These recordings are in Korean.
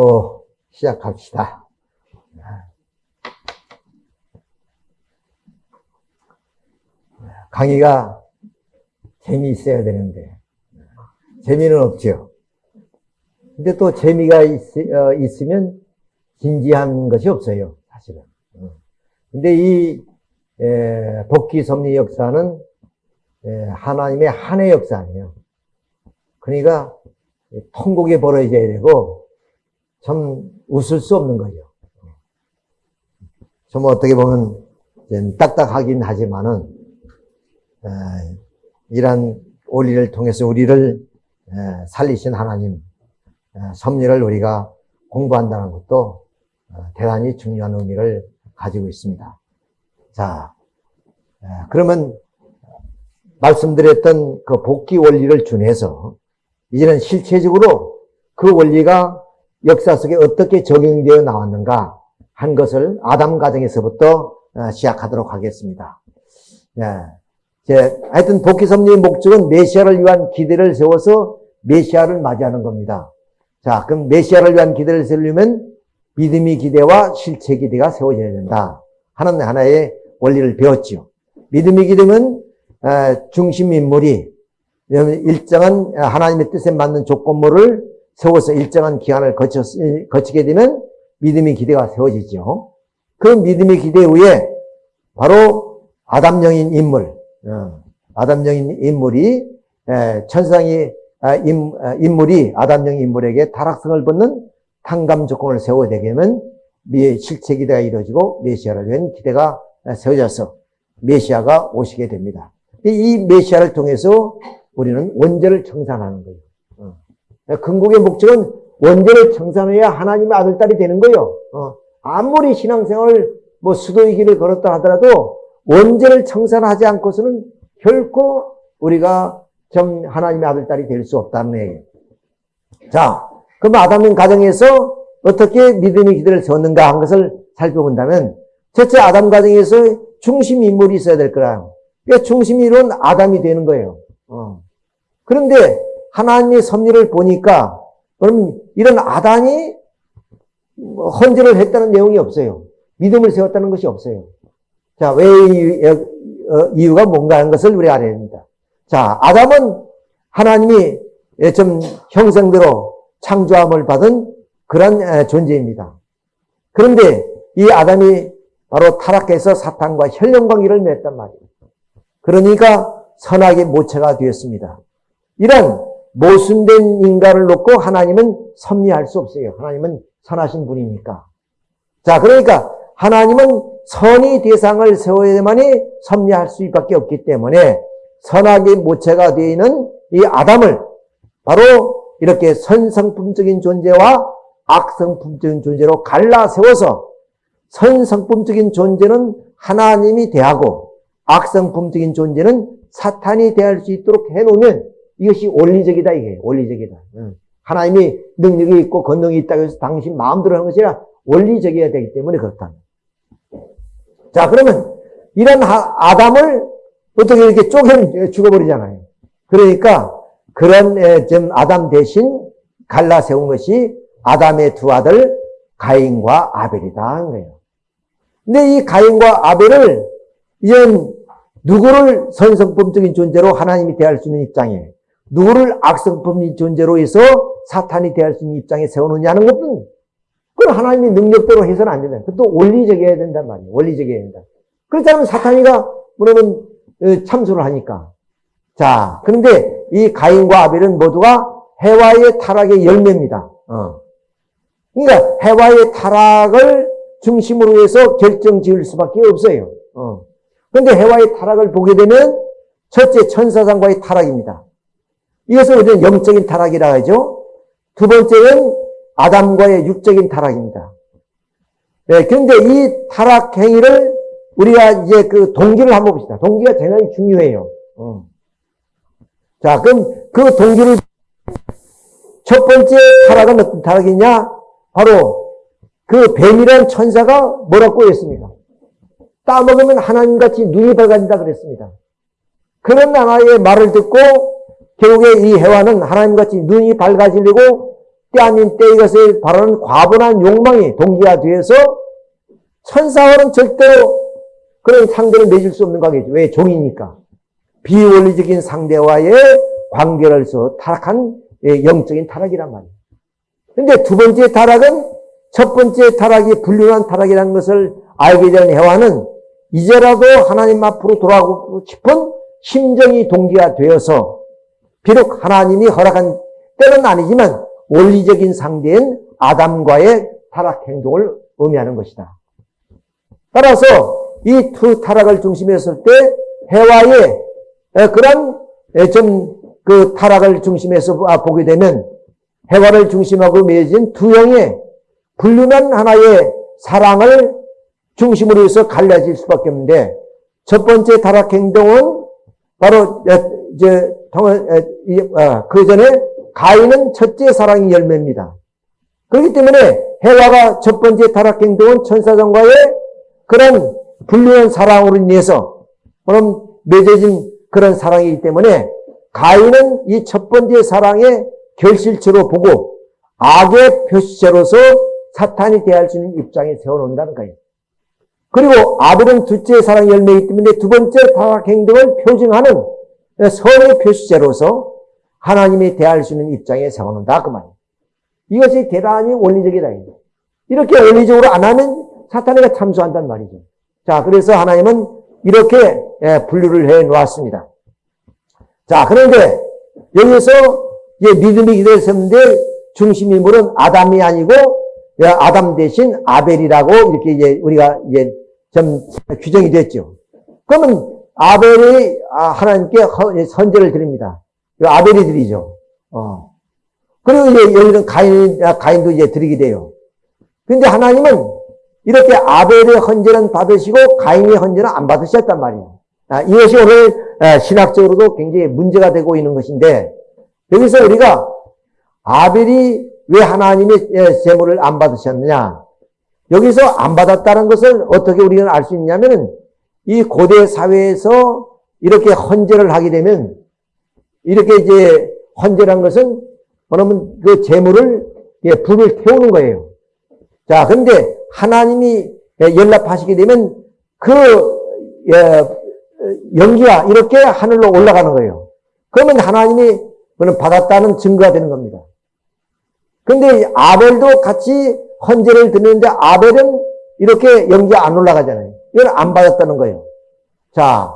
또 시작합시다. 강의가 재미있어야 되는데 재미는 없죠. 근데 또 재미가 있, 어, 있으면 진지한 것이 없어요. 사실은. 어. 근데 이 에, 복귀 섭리 역사는 에, 하나님의 한해 역사 아니에요. 그러니까 통곡이 벌어져야 되고 참 웃을 수 없는 거죠. 좀 어떻게 보면 딱딱하긴 하지만은 이런 원리를 통해서 우리를 살리신 하나님 섭리를 우리가 공부한다는 것도 어, 대단히 중요한 의미를 가지고 있습니다. 자, 그러면 말씀드렸던 그 복귀 원리를 준해서 이제는 실체적으로 그 원리가 역사 속에 어떻게 적용되어 나왔는가 한 것을 아담 가정에서부터 어, 시작하도록 하겠습니다. 예. 하여튼 복귀 섭리의 목적은 메시아를 위한 기대를 세워서 메시아를 맞이하는 겁니다. 자, 그럼 메시아를 위한 기대를 세우려면 믿음의 기대와 실체 기대가 세워져야 된다. 하는 하나의 원리를 배웠죠. 믿음의 기대는 어, 중심 인물이 일정한 하나님의 뜻에 맞는 조건물을 세워서 일정한 기간을 거쳐, 거치게 되면 믿음의 기대가 세워지죠. 그 믿음의 기대 후에 바로 아담령인 인물, 어, 아담령인 인물이 천상이 아, 아, 인물이 아담령 인물에게 타락성을 벗는 탕감 조건을 세워야 되면 실체 기대가 이루어지고 메시아를 위한 기대가 세워져서 메시아가 오시게 됩니다. 이 메시아를 통해서 우리는 원죄를 청산하는 거예요. 어. 근국의 목적은 원죄를 청산해야 하나님의 아들딸이 되는 거예요. 어. 아무리 신앙생활을 뭐 수도의 길을 걸었다 하더라도 원죄를 청산하지 않고서는 결코 우리가 정 하나님의 아들딸이 될 수 없다는 얘기예요. 자, 그럼 아담인 가정에서 어떻게 믿음의 기대를 세웠는가 한 것을 살펴본다면 첫째 아담 가정에서 중심 인물이 있어야 될 거라. 그러니까 중심 인물은 아담이 되는 거예요. 어. 그런데 하나님의 섭리를 보니까 그럼 이런 아담이 헌재를 했다는 내용이 없어요. 믿음을 세웠다는 것이 없어요. 자, 왜 어, 이유가 뭔가 하는 것을 우리가 알아야 됩니다. 자, 아담은 하나님이 좀 형성대로 창조함을 받은 그런 존재입니다. 그런데 이 아담이 바로 타락해서 사탄과 혈연관계를 맺단 말이에요. 그러니까 선악의 모체가 되었습니다. 이런 모순된 인간을 놓고 하나님은 섭리할 수 없어요. 하나님은 선하신 분이니까. 자, 그러니까 하나님은 선의 대상을 세워야만이 섭리할 수밖에 없기 때문에 선악의 모체가 되어 있는 이 아담을 바로 이렇게 선성품적인 존재와 악성품적인 존재로 갈라 세워서 선성품적인 존재는 하나님이 대하고 악성품적인 존재는 사탄이 대할 수 있도록 해놓으면 이것이 원리적이다 이게 원리적이다. 하나님이 능력이 있고 권능이 있다고 해서 당신 마음대로 하는 것이 아니라 원리적이어야 되기 때문에 그렇다. 자 그러면 이런 아담을 어떻게 이렇게 쪼개 죽어버리잖아요. 그러니까 그런 좀 아담 대신 갈라 세운 것이 아담의 두 아들 가인과 아벨이다 한 거예요. 근데 이 가인과 아벨을 이젠 누구를 선성품적인 존재로 하나님이 대할 수 있는 입장에 누구를 악성품적인 존재로 해서 사탄이 대할 수 있는 입장에 세워놓냐는 것은 그건 하나님의 능력대로 해서는 안 된다. 그것도 원리적이어야 된단 말이에요. 원리적이어야 된다. 그렇지 않으면 사탄이가 그러면 어, 참소를 하니까. 자, 그런데 이 가인과 아벨은 모두가 해와의 타락의 열매입니다. 어. 그러니까 해와의 타락을 중심으로 해서 결정 지을 수밖에 없어요. 어. 그런데 해와의 타락을 보게 되면 첫째 천사상과의 타락입니다. 이것을 우리는 영적인 타락이라 하죠. 두 번째는 아담과의 육적인 타락입니다. 네, 그런데 이 타락 행위를 우리가 이제 그 동기를 한번 봅시다. 동기가 대단히 중요해요. 어. 자, 그럼 그 동기를 첫 번째 타락은 어떤 타락이냐? 바로 그 뱀이라는 천사가 뭐라고 했습니다. 따먹으면 하나님같이 눈이 밝아진다 그랬습니다. 그런 하나의 말을 듣고 결국에 이 해와는 하나님같이 눈이 밝아지려고 때 아닌 때 이것을 바라는 과분한 욕망이 동기가 되어서 천사와는 절대로 그런 상대를 맺을 수 없는 관계죠. 왜? 종이니까. 비원리적인 상대와의 관계로서 타락한 예, 영적인 타락이란 말이에요. 근데 두 번째 타락은 첫 번째 타락이 불륜한 타락이라는 것을 알게 된 해와는 이제라도 하나님 앞으로 돌아가고 싶은 심정이 동기가 되어서 비록 하나님이 허락한 때는 아니지만 원리적인 상대인 아담과의 타락 행동을 의미하는 것이다. 따라서 이 두 타락을 중심했을 때 해와의 그런 좀 그 타락을 중심해서 보게 되면 해와를 중심하고 맺어진 두 형의 불륜한 하나의 사랑을 중심으로 해서 갈라질 수밖에 없는데 첫 번째 타락 행동은 바로 이제 어, 그 전에 가인은 첫째 사랑의 열매입니다. 그렇기 때문에 해와가 첫 번째 타락 행동은 천사장과의 그런 불륜한 사랑으로 인해서 그럼 맺어진 그런 사랑이기 때문에 가인은 이 첫 번째 사랑의 결실체로 보고 악의 표시체로서 사탄이 대할 수 있는 입장에 세워놓는다는 거예요. 그리고 아벨은 둘째 사랑 열매이기 때문에 두 번째 타락 행동을 표징하는 선의 표시체로서 하나님이 대할 수 있는 입장에 세워놓는다 그 말이에요. 이것이 대단히 원리적이다. 이렇게 원리적으로 안 하면 사탄이가 참수한단 말이죠. 자, 그래서 하나님은 이렇게 예, 분류를 해 놓았습니다. 자, 그런데 여기서 믿음이 기도했었는데 중심 인물은 아담이 아니고 예, 아담 대신 아벨이라고 이렇게 이제 우리가 이제 좀 규정이 됐죠. 그러면 아벨이 아, 하나님께 선제를 드립니다. 아벨이 드리죠. 어. 그리고 이제 여기는 가인, 아, 가인도 이제 드리게 돼요. 근데 하나님은 이렇게 아벨의 헌제는 받으시고 가인의 헌제는 안 받으셨단 말이에요. 아, 이것이 오늘 아, 신학적으로도 굉장히 문제가 되고 있는 것인데 여기서 우리가 아벨이 왜 하나님의 제물을 안 받으셨느냐? 여기서 안 받았다는 것을 어떻게 우리는 알 수 있냐면 이 고대 사회에서 이렇게 헌제를 하게 되면 이렇게 이제 헌제란 것은 뭐냐면 그 제물을 불을 태우는 거예요. 자, 근데 하나님이 연락하시게 되면 그 연기가 이렇게 하늘로 올라가는 거예요. 그러면 하나님이 그는 받았다는 증거가 되는 겁니다. 근데 아벨도 같이 헌재를 드리는데 아벨은 이렇게 연기가 안 올라가잖아요. 이건 안 받았다는 거예요. 자,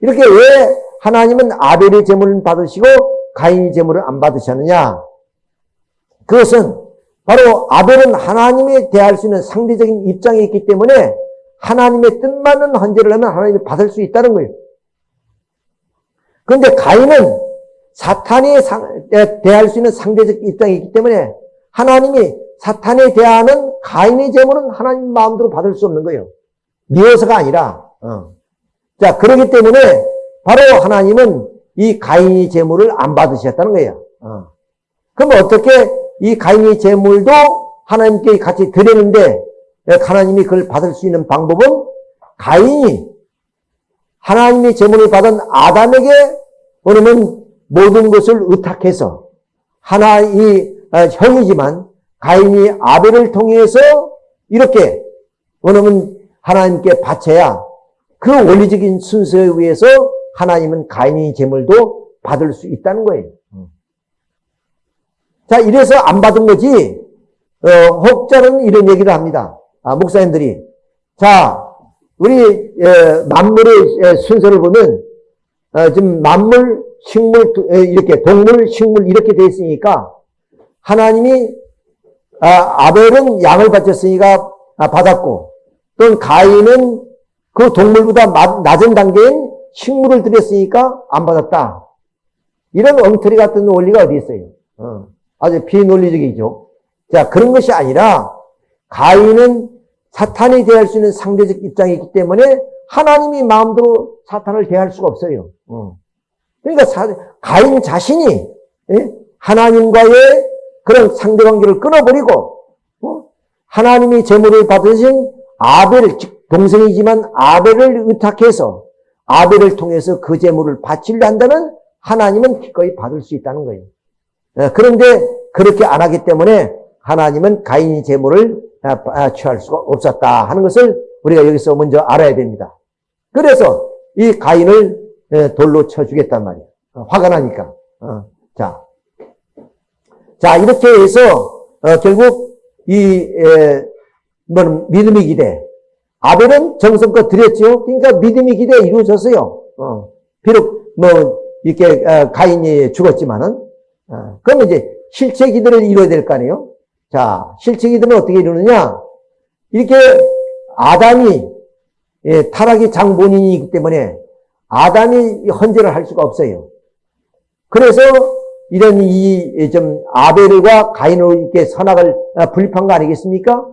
이렇게 왜 하나님은 아벨의 제물을 받으시고 가인의 제물을 안 받으셨느냐? 그것은 바로 아벨은 하나님에 대할 수 있는 상대적인 입장이 있기 때문에 하나님의 뜻만은 헌재를 하면 하나님이 받을 수 있다는 거예요. 그런데 가인은 사탄에 대할 수 있는 상대적 입장이 있기 때문에 하나님이 사탄에 대하는 가인의 제물은 하나님 마음대로 받을 수 없는 거예요. 미워서가 아니라. 어. 자 그렇기 때문에 바로 하나님은 이 가인의 제물을 안 받으셨다는 거예요. 어. 그럼 어떻게 이 가인의 제물도 하나님께 같이 드리는데 하나님이 그걸 받을 수 있는 방법은 가인이 하나님의 제물을 받은 아담에게 그러면 모든 것을 의탁해서 하나의 아, 형이지만 가인이 아벨을 통해서 이렇게 원하면 하나님께 바쳐야 그 원리적인 순서에 의해서 하나님은 가인의 제물도 받을 수 있다는 거예요. 자, 이래서 안 받은 거지, 어, 혹자는 이런 얘기를 합니다. 아, 목사님들이. 자, 우리, 예, 만물의 예, 순서를 보면, 어, 지금 만물, 식물, 이렇게, 동물, 식물, 이렇게 되어 있으니까, 하나님이, 아, 아벨은 양을 바쳤으니까 아, 받았고, 또는 가인은 그 동물보다 낮은 단계인 식물을 드렸으니까 안 받았다. 이런 엉터리 같은 원리가 어디 있어요? 어. 아주 비논리적이죠. 자, 그런 것이 아니라 가인은 사탄이 대할 수 있는 상대적 입장이 있기 때문에 하나님이 마음대로 사탄을 대할 수가 없어요. 어. 그러니까 사, 가인 자신이 예? 하나님과의 그런 상대관계를 끊어버리고 어? 하나님이 제물을 받으신 아벨, 즉 동생이지만 아벨을 의탁해서 아벨을 통해서 그 제물을 바치려 한다면 하나님은 기꺼이 받을 수 있다는 거예요. 예, 그런데 그렇게 안 하기 때문에 하나님은 가인이 제물을 아, 아, 취할 수가 없었다 하는 것을 우리가 여기서 먼저 알아야 됩니다. 그래서 이 가인을 예, 돌로 쳐 주겠단 말이에요. 어, 화가 나니까. 어, 자. 자, 이렇게 해서 어, 결국 이 에, 뭐 믿음이 기대. 아벨은 정성껏 드렸죠. 그러니까 믿음이 기대 이루어졌어요. 어, 비록 뭐 이렇게 어, 가인이 죽었지만은 어, 그러면 이제 실체 기도를 이루어야 될 거 아니에요. 자, 실체 기도는 어떻게 이루느냐? 이렇게 아담이 예, 타락의 장본인이기 때문에 아담이 헌재를 할 수가 없어요. 그래서 이런 이 좀 아벨과 가인으로 이렇게 선악을 아, 분립한 거 아니겠습니까?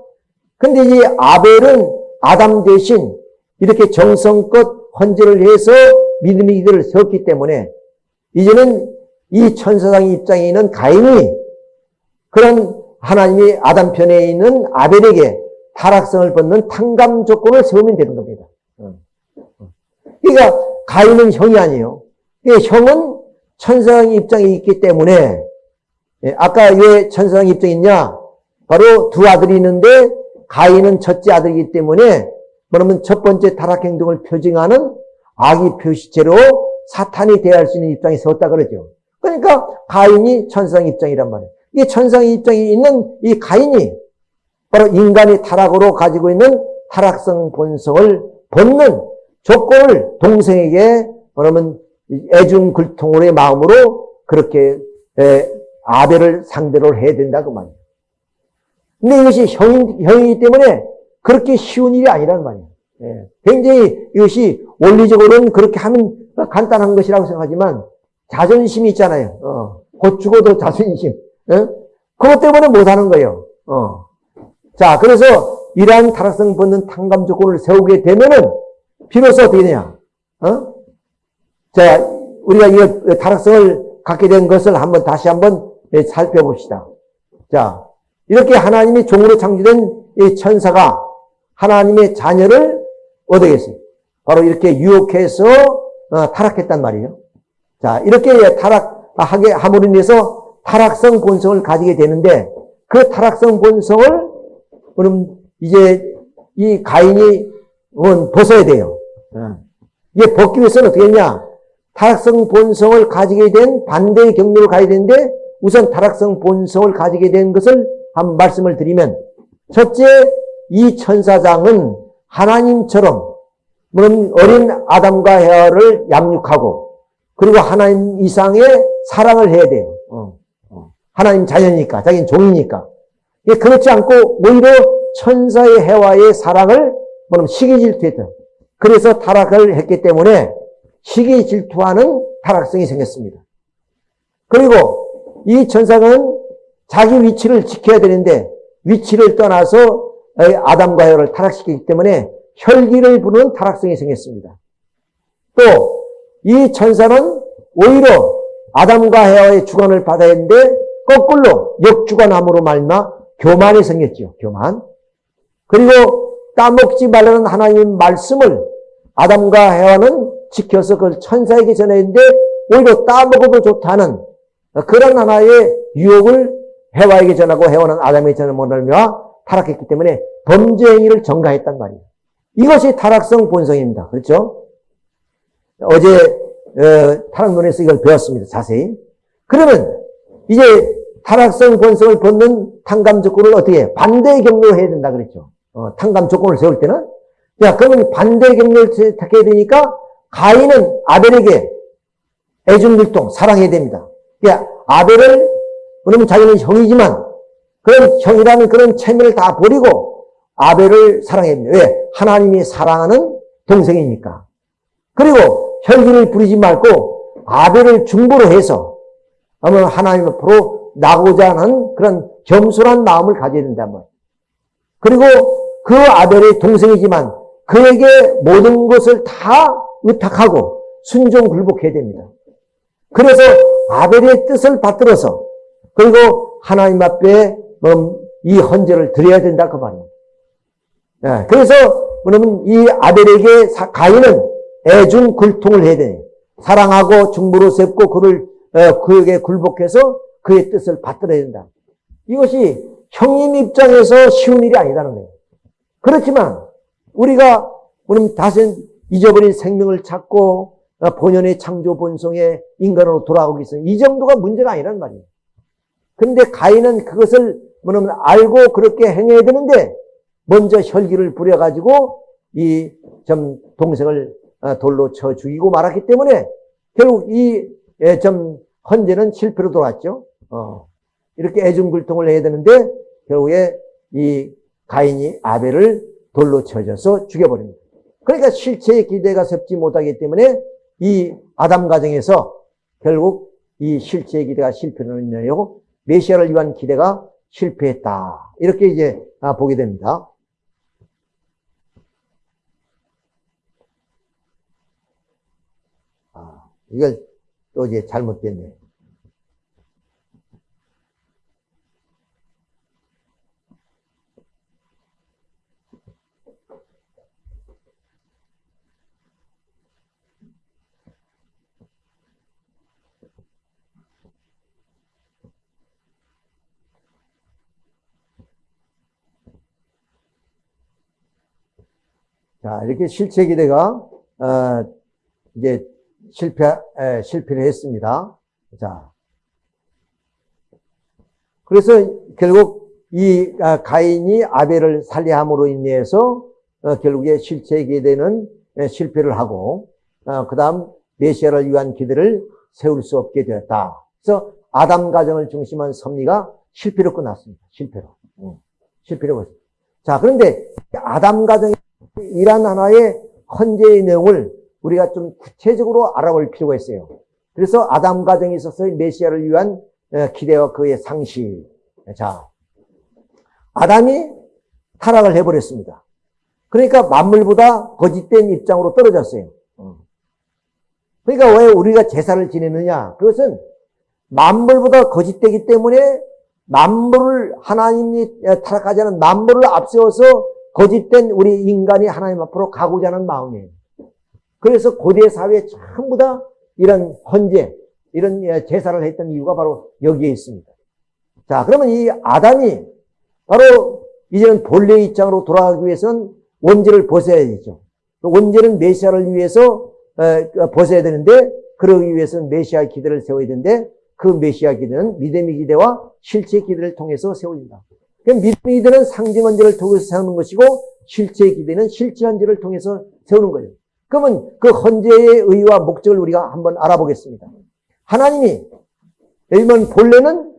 근데 이 아벨은 아담 대신 이렇게 정성껏 헌재를 해서 믿음의 기도를 세웠기 때문에 이제는 이 천사장의 입장에 있는 가인이 그런 하나님이 아담 편에 있는 아벨에게 타락성을 벗는 탕감 조건을 세우면 되는 겁니다. 그러니까 가인은 형이 아니에요. 형은 천사장의 입장에 있기 때문에 예, 아까 왜 천사장의 입장에 있냐? 바로 두 아들이 있는데 가인은 첫째 아들이기 때문에 그러면 첫 번째 타락 행동을 표징하는 악의 표시체로 사탄이 대할 수 있는 입장에 세웠다 그러죠. 그러니까 가인이 천상 입장이란 말이에요. 이 천상 입장에 있는 이 가인이 바로 인간이 타락으로 가지고 있는 타락성 본성을 벗는 조건을 동생에게 그러면 애중 글통으로의 마음으로 그렇게 아벨을 상대로 해야 된다 그 말이에요. 근데 이것이 형이, 형이기 때문에 그렇게 쉬운 일이 아니란 말이에요. 예. 굉장히 이것이 원리적으로는 그렇게 하면 간단한 것이라고 생각하지만 자존심이 있잖아요. 어. 곧 죽어도 자존심. 예? 그것 때문에 못하는 거예요. 어. 자, 그래서 이러한 타락성 벗는 탕감 조건을 세우게 되면은 비로소 어떻게 되냐? 어? 자, 우리가 이 타락성을 갖게 된 것을 한번 다시 한번 살펴봅시다. 자, 이렇게 하나님이 종으로 창조된 이 천사가 하나님의 자녀를 얻어겠어요. 바로 이렇게 유혹해서 어, 타락했단 말이에요. 자, 이렇게 타락하게 함으로 인해서 타락성 본성을 가지게 되는데 그 타락성 본성을 그럼 이제 이 가인이 벗어야 돼요. 어. 이게 벗기 위해서는 어떻게 했냐? 타락성 본성을 가지게 된 반대의 경로를 가야 되는데 우선 타락성 본성을 가지게 된 것을 한 말씀을 드리면 첫째 이 천사장은 하나님처럼 물론 어린 아담과 헤아를 양육하고 그리고 하나님 이상의 사랑을 해야 돼요. 어, 어. 하나님 자녀니까 자기는 종이니까 그렇지 않고 오히려 천사의 해와의 사랑을 시기 질투했다. 그래서 타락을 했기 때문에 시기 질투하는 타락성이 생겼습니다. 그리고 이 천사는 자기 위치를 지켜야 되는데 위치를 떠나서 아담과 헤와를 타락시키기 때문에 혈기를 부르는 타락성이 생겼습니다. 또 이 천사는 오히려 아담과 헤와의 주관을 받아야 했는데 거꾸로 역주관함으로 말마 교만이 생겼죠. 교만. 그리고 따먹지 말라는 하나님 말씀을 아담과 헤와는 지켜서 그걸 천사에게 전했는데 오히려 따먹어도 좋다는 그런 하나의 유혹을 헤와에게 전하고 헤와는 아담에게 전하는 못하며 타락했기 때문에 범죄 행위를 전가했단 말이에요. 이것이 타락성 본성입니다. 그렇죠? 어제 어, 타락론에서 이걸 배웠습니다. 자세히. 그러면 이제 타락성 본성을 벗는 탕감 조건을 어떻게 해? 반대의 경로로 해야 된다 그랬죠. 어, 탕감 조건을 세울 때는 야 그러면 반대의 경로를 택해야 되니까 가인은 아벨에게 애중밀동 사랑해야 됩니다. 야 아벨을 그러면 자기는 형이지만 그런 형이라는 그런 체면을 다 버리고 아벨을 됩니다. 왜? 하나님이 사랑하는 동생이니까. 그리고 혈기를 부리지 말고 아벨을 중보로 해서 아마 하나님 앞으로 나고자 하는 그런 겸손한 마음을 가져야 말이에요. 그리고 그 아벨의 동생이지만 그에게 모든 것을 다 의탁하고 순종 굴복해야 됩니다. 그래서 아벨의 뜻을 받들어서 그리고 하나님 앞에 이 헌재를 드려야 된다 그 말입니다. 네, 그래서 그러면 이 아벨에게 가인은 애중 굴통을 해야 돼. 사랑하고 중부로 셉고 그를 어, 그에게 굴복해서 그의 뜻을 받들어야 된다. 이것이 형님 입장에서 쉬운 일이 아니다는 거예요. 그렇지만 우리가 우리 다시 잊어버린 생명을 찾고 어, 본연의 창조 본성의 인간으로 돌아오기 위해서 이 정도가 문제가 아니란 말이에요. 근데 가인은 그것을 뭐냐면 알고 그렇게 행해야 되는데 먼저 혈기를 부려가지고 이 좀 동생을 어, 돌로 쳐 죽이고 말았기 때문에 결국 이좀 헌재는 실패로 돌아왔죠. 어, 이렇게 애중굴통을 해야 되는데 결국에 이 가인이 아벨을 돌로 쳐져서 죽여버립니다. 그러니까 실체의 기대가 섭지 못하기 때문에 이 아담 가정에서 결국 이 실체의 기대가 실패를 인하여 메시아를 위한 기대가 실패했다. 이렇게 이제 아, 보게 됩니다. 아, 이걸 또 이제 잘못됐네. 자, 이렇게 실체 기대가, 어, 이제 실패, 에, 실패를 했습니다. 자. 그래서 결국 이 아, 가인이 아벨을 살해함으로 인해서 어, 결국에 실체 기대는 에, 실패를 하고, 어, 그 다음 메시아를 위한 기대를 세울 수 없게 되었다. 그래서 아담 가정을 중심한 섭리가 실패로 끝났습니다. 실패로. 응. 실패로 끝났습니다. 자, 그런데 아담 가정의 이란 하나의 헌재의 내용을 우리가 좀 구체적으로 알아볼 필요가 있어요. 그래서 아담 가정에 있어서 메시아를 위한 어, 기대와 그의 상시. 자, 아담이 타락을 해버렸습니다. 그러니까 만물보다 거짓된 입장으로 떨어졌어요. 어. 그러니까 왜 우리가 제사를 지내느냐? 그것은 만물보다 거짓되기 때문에 만물을 하나님이 타락하지 않은 만물을 앞세워서 거짓된 우리 인간이 하나님 앞으로 가고자 하는 마음이에요. 그래서 고대 사회에 전부 다 이런 헌재, 이런 예, 제사를 했던 이유가 바로 여기에 있습니다. 자, 그러면 이 아담이 바로 이제는 본래 입장으로 돌아가기 위해서는 원죄를 벗어야 되죠. 원죄는 메시아를 위해서 어, 벗어야 되는데 그러기 위해서는 메시아 기대를 세워야 되는데 그 메시아 기대는 믿음의 기대와 실제 기대를 통해서 세워진다. 믿음의 기대는 상징 언제를 통해서 세우는 것이고 실제 기대는 실제 언제를 통해서 세우는 거예요. 그러면 그 헌재의 의의와 목적을 우리가 한번 알아보겠습니다. 하나님이 예면 본래는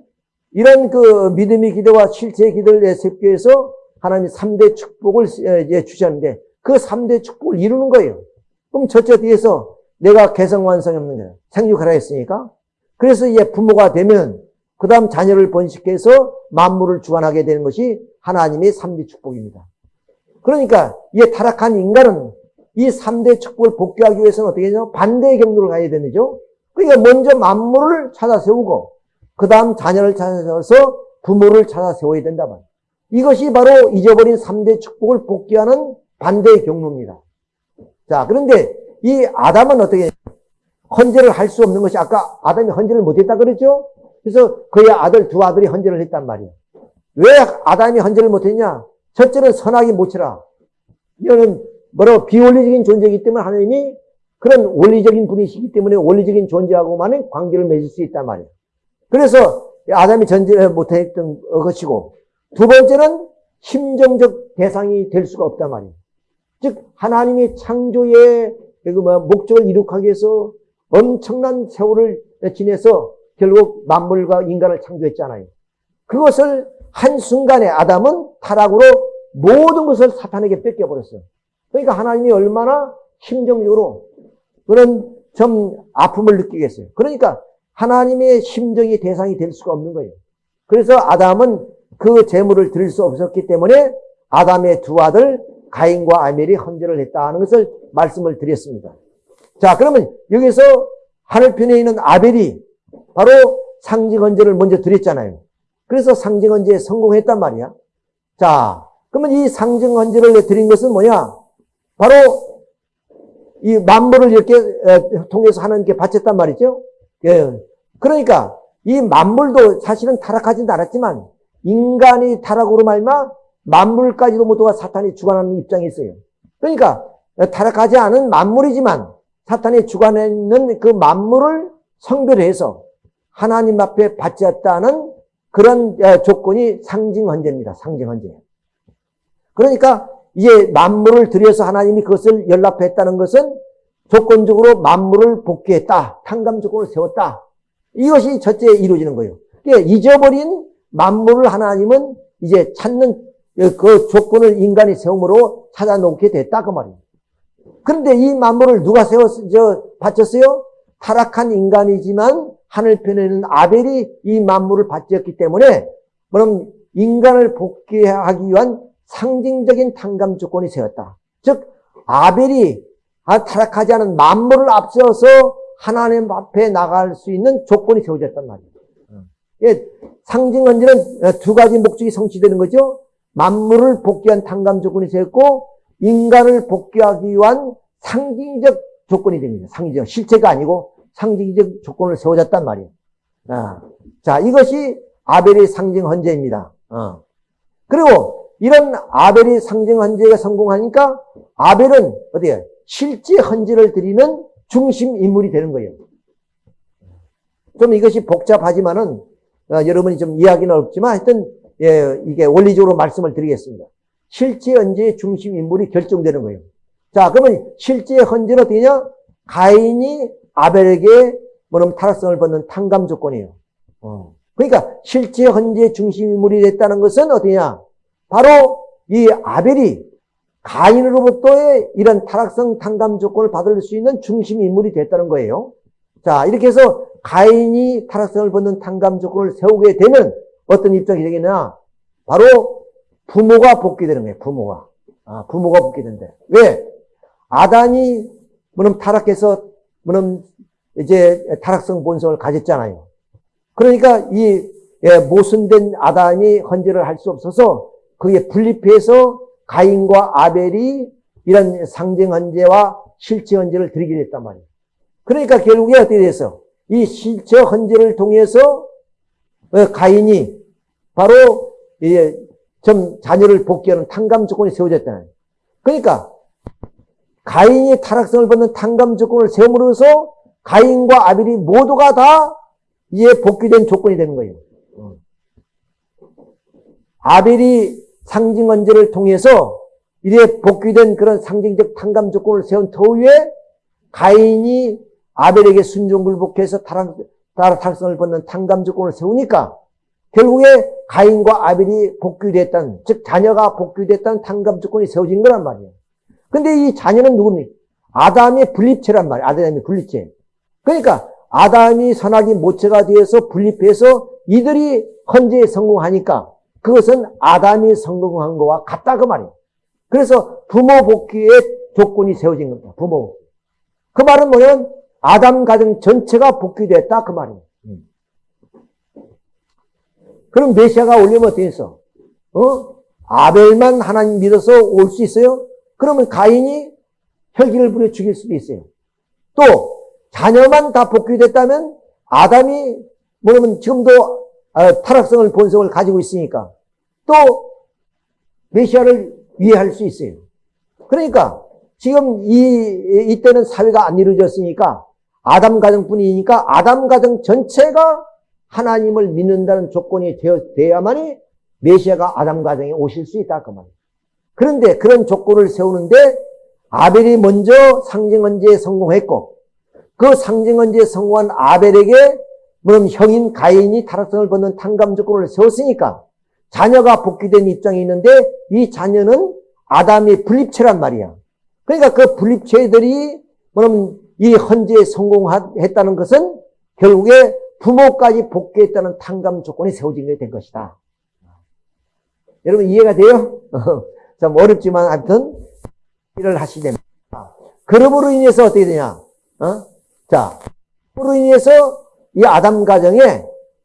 이런 그 믿음의 기대와 실제의 기대를 위해서 하나님이 3대 축복을 주셨는데 그 3대 축복을 이루는 거예요. 그럼 첫째 뒤에서 내가 개성 완성이 없는 거예요. 생육하라 했으니까. 그래서 이제 부모가 되면 그 다음 자녀를 번식해서 만물을 주관하게 되는 것이 하나님의 3대 축복입니다. 그러니까 이 타락한 인간은 이 3대 축복을 복귀하기 위해서는 어떻게 되냐? 반대의 경로를 가야 되죠. 그러니까 먼저 만물을 찾아 세우고 그 다음 자녀를 찾아 세워서 부모를 찾아 세워야 된다 말. 이것이 바로 잊어버린 3대 축복을 복귀하는 반대의 경로입니다. 자, 그런데 이 아담은 어떻게 헌재를 할 수 없는 것이 아까 아담이 헌재를 못했다 그랬죠? 그래서 그의 아들 두 아들이 헌재를 했단 말이에요. 왜 아담이 헌재를 못했냐? 첫째는 선악이 못치라. 이거는 뭐라고 비원리적인 존재이기 때문에 하나님이 그런 원리적인 분이시기 때문에 원리적인 존재하고만의 관계를 맺을 수 있단 말이에요. 그래서 아담이 전제 못했던 것이고 두 번째는 심정적 대상이 될 수가 없단 말이에요. 즉 하나님이 창조의 그뭐 목적을 이룩하기 위해서 엄청난 세월을 지내서 결국 만물과 인간을 창조했잖아요. 그것을 한순간에 아담은 타락으로 모든 것을 사탄에게 뺏겨버렸어요. 그러니까 하나님이 얼마나 심정적으로 그런 좀 아픔을 느끼겠어요. 그러니까 하나님의 심정이 대상이 될 수가 없는 거예요. 그래서 아담은 그 재물을 드릴 수 없었기 때문에 아담의 두 아들 가인과 아멜이 헌재를 했다는 것을 말씀을 드렸습니다. 자, 그러면 여기서 하늘편에 있는 아벨이 바로 상징 헌재를 먼저 드렸잖아요. 그래서 상징 헌재에 성공했단 말이야. 자, 그러면 이 상징 헌재를 드린 것은 뭐냐? 바로 이 만물을 이렇게 통해서 하나님께 바쳤단 말이죠. 예. 그러니까 이 만물도 사실은 타락하진 않았지만 인간이 타락으로 말마 만물까지도 모두가 사탄이 주관하는 입장이 있어요. 그러니까 타락하지 않은 만물이지만 사탄이 주관하는 그 만물을 성별해서 하나님 앞에 받지 않다는 그런 조건이 상징 헌재입니다. 상징 헌재. 그러니까 이제 만물을 들여서 하나님이 그것을 연락했다는 것은 조건적으로 만물을 복귀했다. 탕감 조건을 세웠다. 이것이 첫째 이루어지는 거예요. 그러니까 잊어버린 만물을 하나님은 이제 찾는 그 조건을 인간이 세움으로 찾아놓게 됐다. 그 말이에요. 그런데 이 만물을 누가 세웠, 저, 바쳤어요? 타락한 인간이지만 하늘편에는 아벨이 이 만물을 바쳤기 때문에 그럼 인간을 복귀하기 위한 상징적인 탕감 조건이 세웠다. 즉, 아벨이 아, 타락하지 않은 만물을 앞세워서 하나님 앞에 나갈 수 있는 조건이 세워졌단 말이에요. 예, 상징 언제는 두 가지 목적이 성취되는 거죠. 만물을 복귀한 탕감 조건이 세웠고 인간을 복귀하기 위한 상징적 조건이 됩니다. 상징적 실체가 아니고 상징적 조건을 세워졌단 말이에요. 아, 자, 이것이 아벨의 상징 헌재입니다. 어. 그리고 이런 아벨의 상징 헌재가 성공하니까 아벨은 어디에 실제 헌재를 드리는 중심 인물이 되는 거예요. 좀 이것이 복잡하지만은 어, 여러분이 좀 이해하기는 어렵지만 하여튼 예, 이게 원리적으로 말씀을 드리겠습니다. 실제 헌재의 중심 인물이 결정되는 거예요. 자, 그러면 실제 헌재는 어떻게 냐? 가인이 아벨에게 뭐냐면 타락성을 받는 탕감 조건이에요. 어. 그러니까 실제 헌재 중심 인물이 됐다는 것은 어디냐? 바로 이 아벨이 가인으로부터의 이런 타락성 탕감 조건을 받을 수 있는 중심 인물이 됐다는 거예요. 자, 이렇게 해서 가인이 타락성을 받는 탕감 조건을 세우게 되면 어떤 입장이 되겠냐? 바로 부모가 복귀되는 거예요. 부모가. 아, 부모가 복귀된대. 왜? 아단이 물론 타락해서 물론 이제 타락성 본성을 가졌잖아요. 그러니까 이 예, 모순된 아담이 헌재를 할 수 없어서 그게 분립해서 가인과 아벨이 이런 상징 헌재와 실체 헌재를 드리게 됐단 말이에요. 그러니까 결국에 어떻게 됐어? 이 실체 헌재를 통해서 어, 가인이 바로 좀 자녀를 복귀하는 탕감 조건이 세워졌다는. 그러니까 가인이 타락성을 받는 탕감 조건을 세움으로써 가인과 아벨이 모두가 다 이에 복귀된 조건이 되는 거예요. 어. 아벨이 상징 원죄를 통해서 이래 복귀된 그런 상징적 탕감 조건을 세운 터위에 가인이 아벨에게 순종불복해서 타락, 타락성을 받는 탕감 조건을 세우니까 결국에 가인과 아벨이 복귀됐다는, 즉 자녀가 복귀됐다는 탕감 조건이 세워진 거란 말이에요. 근데 이 자녀는 누굽니까? 아담의 분립체란 말이에요. 아담의 분립체. 그러니까 아담이 선악이 모체가 되어서 분립해서 이들이 헌재에 성공하니까 그것은 아담이 성공한 것과 같다 그 말이에요. 그래서 부모 복귀의 조건이 세워진 겁니다. 부모. 그 말은 뭐냐면 아담 가정 전체가 복귀됐다 그 말이에요. 음. 그럼 메시아가 올리면 어떻게 했어? 어? 아벨만 하나님 믿어서 올 수 있어요? 그러면 가인이 혈기를 부려 죽일 수도 있어요. 또 자녀만 다 복귀됐다면 아담이 뭐냐면 지금도 아, 타락성을 본성을 가지고 있으니까 또 메시아를 이해할 수 있어요. 그러니까 지금 이 이때는 사회가 안 이루어졌으니까 아담 가정뿐이니까 아담 가정 전체가 하나님을 믿는다는 조건이 되어, 되어야만이 메시아가 아담 가정에 오실 수 있다 그 말이에요. 그런데 그런 조건을 세우는데 아벨이 먼저 상징 언제에 성공했고 그 상징 언제에 성공한 아벨에게 물론 형인 가인이 타락성을 받는 탕감 조건을 세웠으니까 자녀가 복귀된 입장이 있는데 이 자녀는 아담의 분립체란 말이야. 그러니까 그 분립체들이 그럼 이 헌재에 성공했다는 것은 결국에 부모까지 복귀했다는 탕감 조건이 세워진 게 된 것이다. 여러분 이해가 돼요? 좀 어렵지만 하여튼 일을 하시게 됩니다. 그럼으로 인해서 어떻게 되냐? 어? 자, 그로 인해서 이 아담 가정에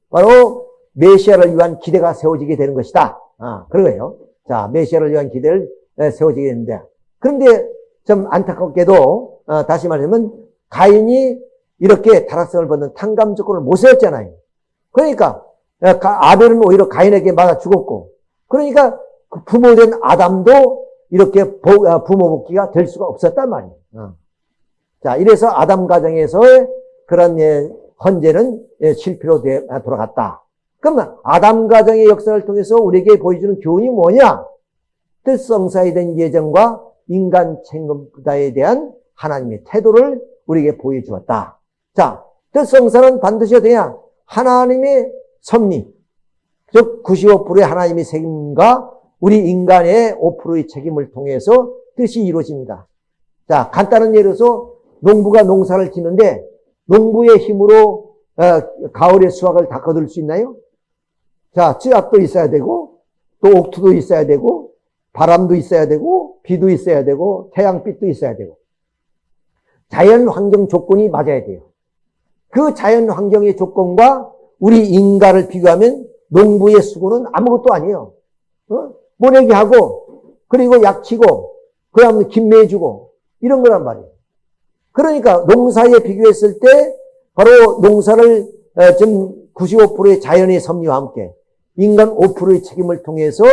바로 메시아를 위한 기대가 세워지게 되는 것이다. 아, 그러고요. 자, 메시아를 위한 기대를 세워지게 되는데. 그런데 좀 안타깝게도, 어, 다시 말하면, 가인이 이렇게 타락성을 받는 탕감 조건을 못 세웠잖아요. 그러니까 어, 아벨은 오히려 가인에게 맞아 죽었고 그러니까 그 부모된 아담도 이렇게 어, 부모 복귀가 될 수가 없었단 말이에요. 어. 자, 이래서 아담 가정에서의 그런 예, 헌재는 예, 실패로 돌아갔다. 그러면 아담 가정의 역사를 통해서 우리에게 보여주는 교훈이 뭐냐? 뜻성사에 대한 예정과 인간 책임다에 대한 하나님의 태도를 우리에게 보여주었다. 자, 뜻성사는 반드시 어떠냐? 하나님의 섭리, 즉 95%의 하나님의 책임과 우리 인간의 5%의 책임을 통해서 뜻이 이루어집니다. 자, 간단한 예로서 농부가 농사를 짓는데 농부의 힘으로 어, 가을의 수확을 다 거둘 수 있나요? 자, 찌압도 있어야 되고 또 옥투도 있어야 되고 바람도 있어야 되고 비도 있어야 되고 태양빛도 있어야 되고 자연 환경 조건이 맞아야 돼요. 그 자연 환경의 조건과 우리 인간을 비교하면 농부의 수고는 아무것도 아니에요. 어? 모내기 하고 그리고 약치고 그 다음에 김매주고 이런 거란 말이에요. 그러니까 농사에 비교했을 때 바로 농사를 좀 95%의 자연의 섭리와 함께 인간 5%의 책임을 통해서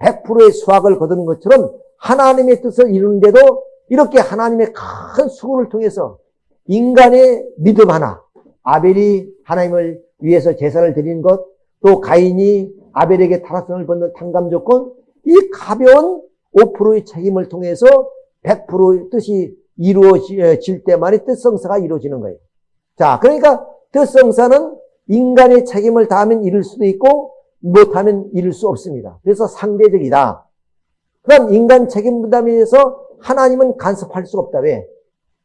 100%의 수확을 거두는 것처럼 하나님의 뜻을 이루는데도 이렇게 하나님의 큰 수고를 통해서 인간의 믿음 하나, 아벨이 하나님을 위해서 제사를 드린 것, 또 가인이 아벨에게 타락성을 받는 탕감 조건, 이 가벼운 5%의 책임을 통해서 100%의 뜻이 이루어질 때만이 뜻성사가 이루어지는 거예요. 자, 그러니까 뜻성사는 인간의 책임을 다하면 이룰 수도 있고 못하면 이룰 수 없습니다. 그래서 상대적이다. 그럼 인간 책임 부담에 의해서 하나님은 간섭할 수 없다. 왜?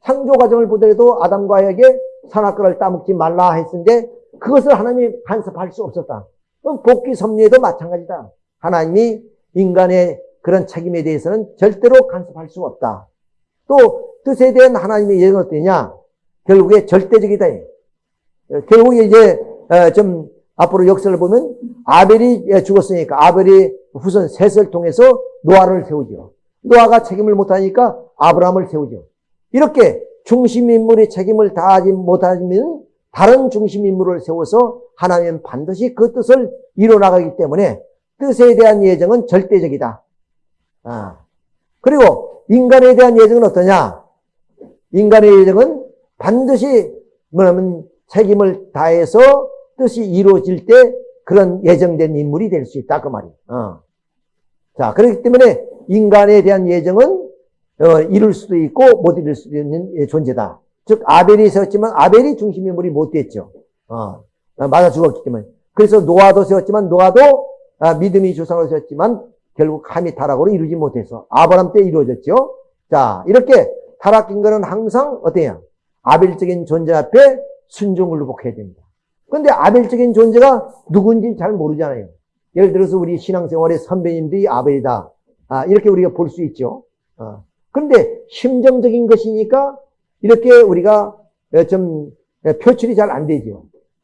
창조 과정을 보더라도 아담과 에게 선악과를 따먹지 말라 했는데 그것을 하나님이 간섭할 수 없었다. 복귀 섭리에도 마찬가지다. 하나님이 인간의 그런 책임에 대해서는 절대로 간섭할 수 없다. 또 뜻에 대한 하나님의 예언은 어떠냐? 결국에 절대적이다. 결국에 이제 어, 좀 앞으로 역사를 보면 아벨이 죽었으니까 아벨이 후손 셋을 통해서 노아를 세우죠. 노아가 책임을 못하니까 아브라함을 세우죠. 이렇게 중심 인물의 책임을 다하지 못하면 다른 중심 인물을 세워서 하나님은 반드시 그 뜻을 이뤄나가기 때문에 뜻에 대한 예정은 절대적이다. 아. 그리고 인간에 대한 예정은 어떠냐? 인간의 예정은 반드시 뭐냐면 책임을 다해서 뜻이 이루어질 때 그런 예정된 인물이 될 수 있다 그 말이에요. 어. 자 그렇기 때문에 인간에 대한 예정은 어, 이룰 수도 있고 못 이룰 수도 있는 존재다. 즉 아벨이 세웠지만 아벨이 중심 인물이 못 됐죠. 어. 맞아 죽었기 때문에. 그래서 노아도 세웠지만 노아도 아, 믿음이 조상으로 세웠지만 결국 감히 타락으로 이루지 못해서 아브람 때 이루어졌죠. 자 이렇게 타락인 거는 항상 어때요? 아벨적인 존재 앞에 순종을 회복해야 됩니다. 그런데 아벨적인 존재가 누군지 잘 모르잖아요. 예를 들어서 우리 신앙생활의 선배님들이 아벨이다. 아, 이렇게 우리가 볼 수 있죠. 어. 그런데 심정적인 것이니까 이렇게 우리가 좀 표출이 잘 안 되죠.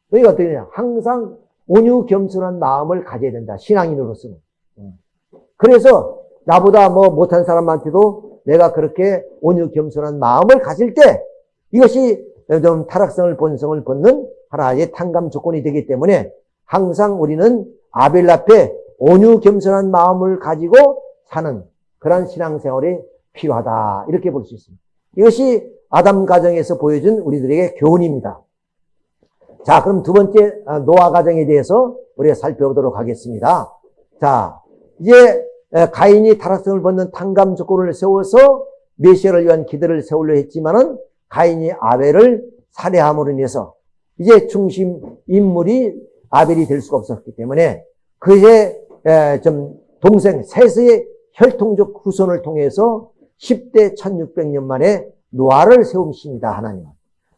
그러니까 어떠냐. 항상 온유 겸손한 마음을 가져야 된다. 신앙인으로서는. 어. 그래서 나보다 뭐 못한 사람한테도 내가 그렇게 온유 겸손한 마음을 가질 때 이것이 좀 타락성을 본성을 벗는 하나의 탕감 조건이 되기 때문에 항상 우리는 아벨 앞에 온유 겸손한 마음을 가지고 사는 그런 신앙생활이 필요하다. 이렇게 볼 수 있습니다. 이것이 아담 가정에서 보여준 우리들에게 교훈입니다. 자, 그럼 두 번째 아, 노아 가정에 대해서 우리가 살펴보도록 하겠습니다. 자, 이제 가인이 타락성을 벗는 탕감 조건을 세워서 메시아를 위한 기대를 세우려 했지만은 가인이 아벨을 살해함으로 인해서 이제 중심 인물이 아벨이 될 수가 없었기 때문에 그의 좀 동생 셋의 혈통적 후손을 통해서 10대 1600년 만에 노아를 세우십니다. 하나님은.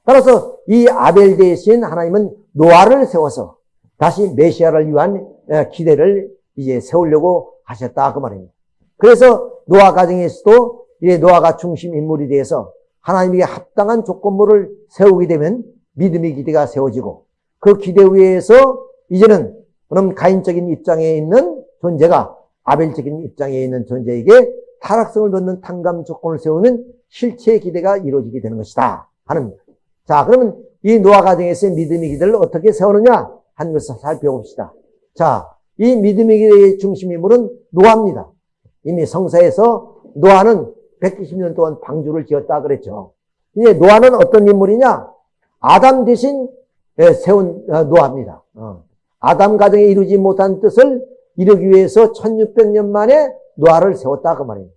따라서 이 아벨 대신 하나님은 노아를 세워서 다시 메시아를 위한 기대를 이제 세우려고 하셨다 그 말입니다. 그래서 노아 가정에서도 이 노아가 중심 인물이 되어서 하나님에게 합당한 조건물을 세우게 되면 믿음의 기대가 세워지고 그 기대 위에서 이제는 그럼 가인적인 입장에 있는 존재가 아벨적인 입장에 있는 존재에게 타락성을 넣는 탕감 조건을 세우면 실체의 기대가 이루어지게 되는 것이다 하는 자 그러면 이 노아 가정에서의 믿음의 기대를 어떻게 세우느냐 한 것을 살펴봅시다. 자, 이 믿음의 기대의 중심 인물은 노아입니다. 이미 성사에서 노아는 120년 동안 방주를 지었다 그랬죠. 이제 노아는 어떤 인물이냐? 아담 대신 예, 세운 어, 노아입니다. 어. 아담 가정에 이루지 못한 뜻을 이루기 위해서 1600년 만에 노아를 세웠다 그 말이에요.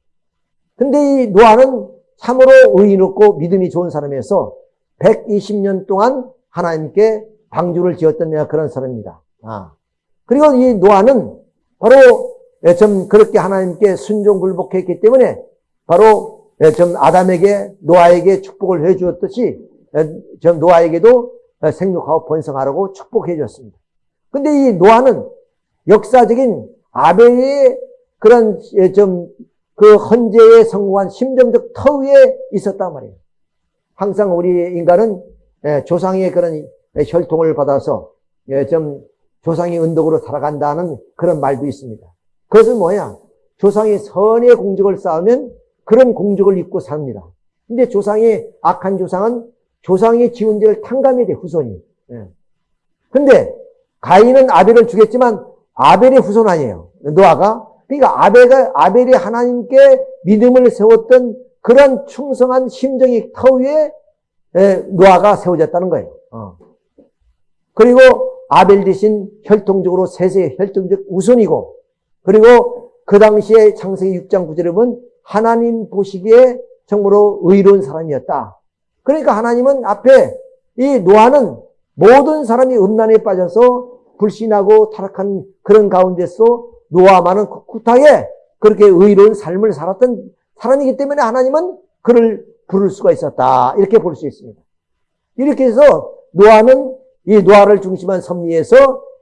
근데 이 노아는 참으로 의인 없고 믿음이 좋은 사람이어서 120년 동안 하나님께 방주를 지었던 그런 사람입니다. 아. 그리고 이 노아는 바로 예, 좀 그렇게 하나님께 순종 굴복했기 때문에 바로 예, 좀 아담에게 노아에게 축복을 해 주었듯이 예, 좀 노아에게도 생육하고 번성하라고 축복해 줬습니다. 근데 이 노아는 역사적인 아벨의 그런 좀 그 헌재에 성공한 심정적 터위에 있었단 말이에요. 항상 우리 인간은 조상의 그런 혈통을 받아서 좀 조상의 은덕으로 살아간다는 그런 말도 있습니다. 그것은 뭐야? 조상이 선의 공적을 쌓으면 그런 공적을 입고 삽니다. 근데 조상이 악한 조상은 조상의 지은 죄를 탕감해야 돼, 후손이. 예. 근데 가인은 아벨을 죽였지만 아벨의 후손 아니에요. 노아가. 그러니까 아벨이 하나님께 믿음을 세웠던 그런 충성한 심정의 터 위에 예, 노아가 세워졌다는 거예요. 어. 그리고 아벨 대신 혈통적으로 세세 혈통적 우선이고 그리고 그 당시에 창세기 6장 9절에 보면 하나님 보시기에 정말로 의로운 사람이었다. 그러니까 하나님은 앞에 이 노아는 모든 사람이 음란에 빠져서 불신하고 타락한 그런 가운데서 노아만은 꿋꿋하게 그렇게 의로운 삶을 살았던 사람이기 때문에 하나님은 그를 부를 수가 있었다. 이렇게 볼 수 있습니다. 이렇게 해서 노아는 이 노아를 중심한 섭리에서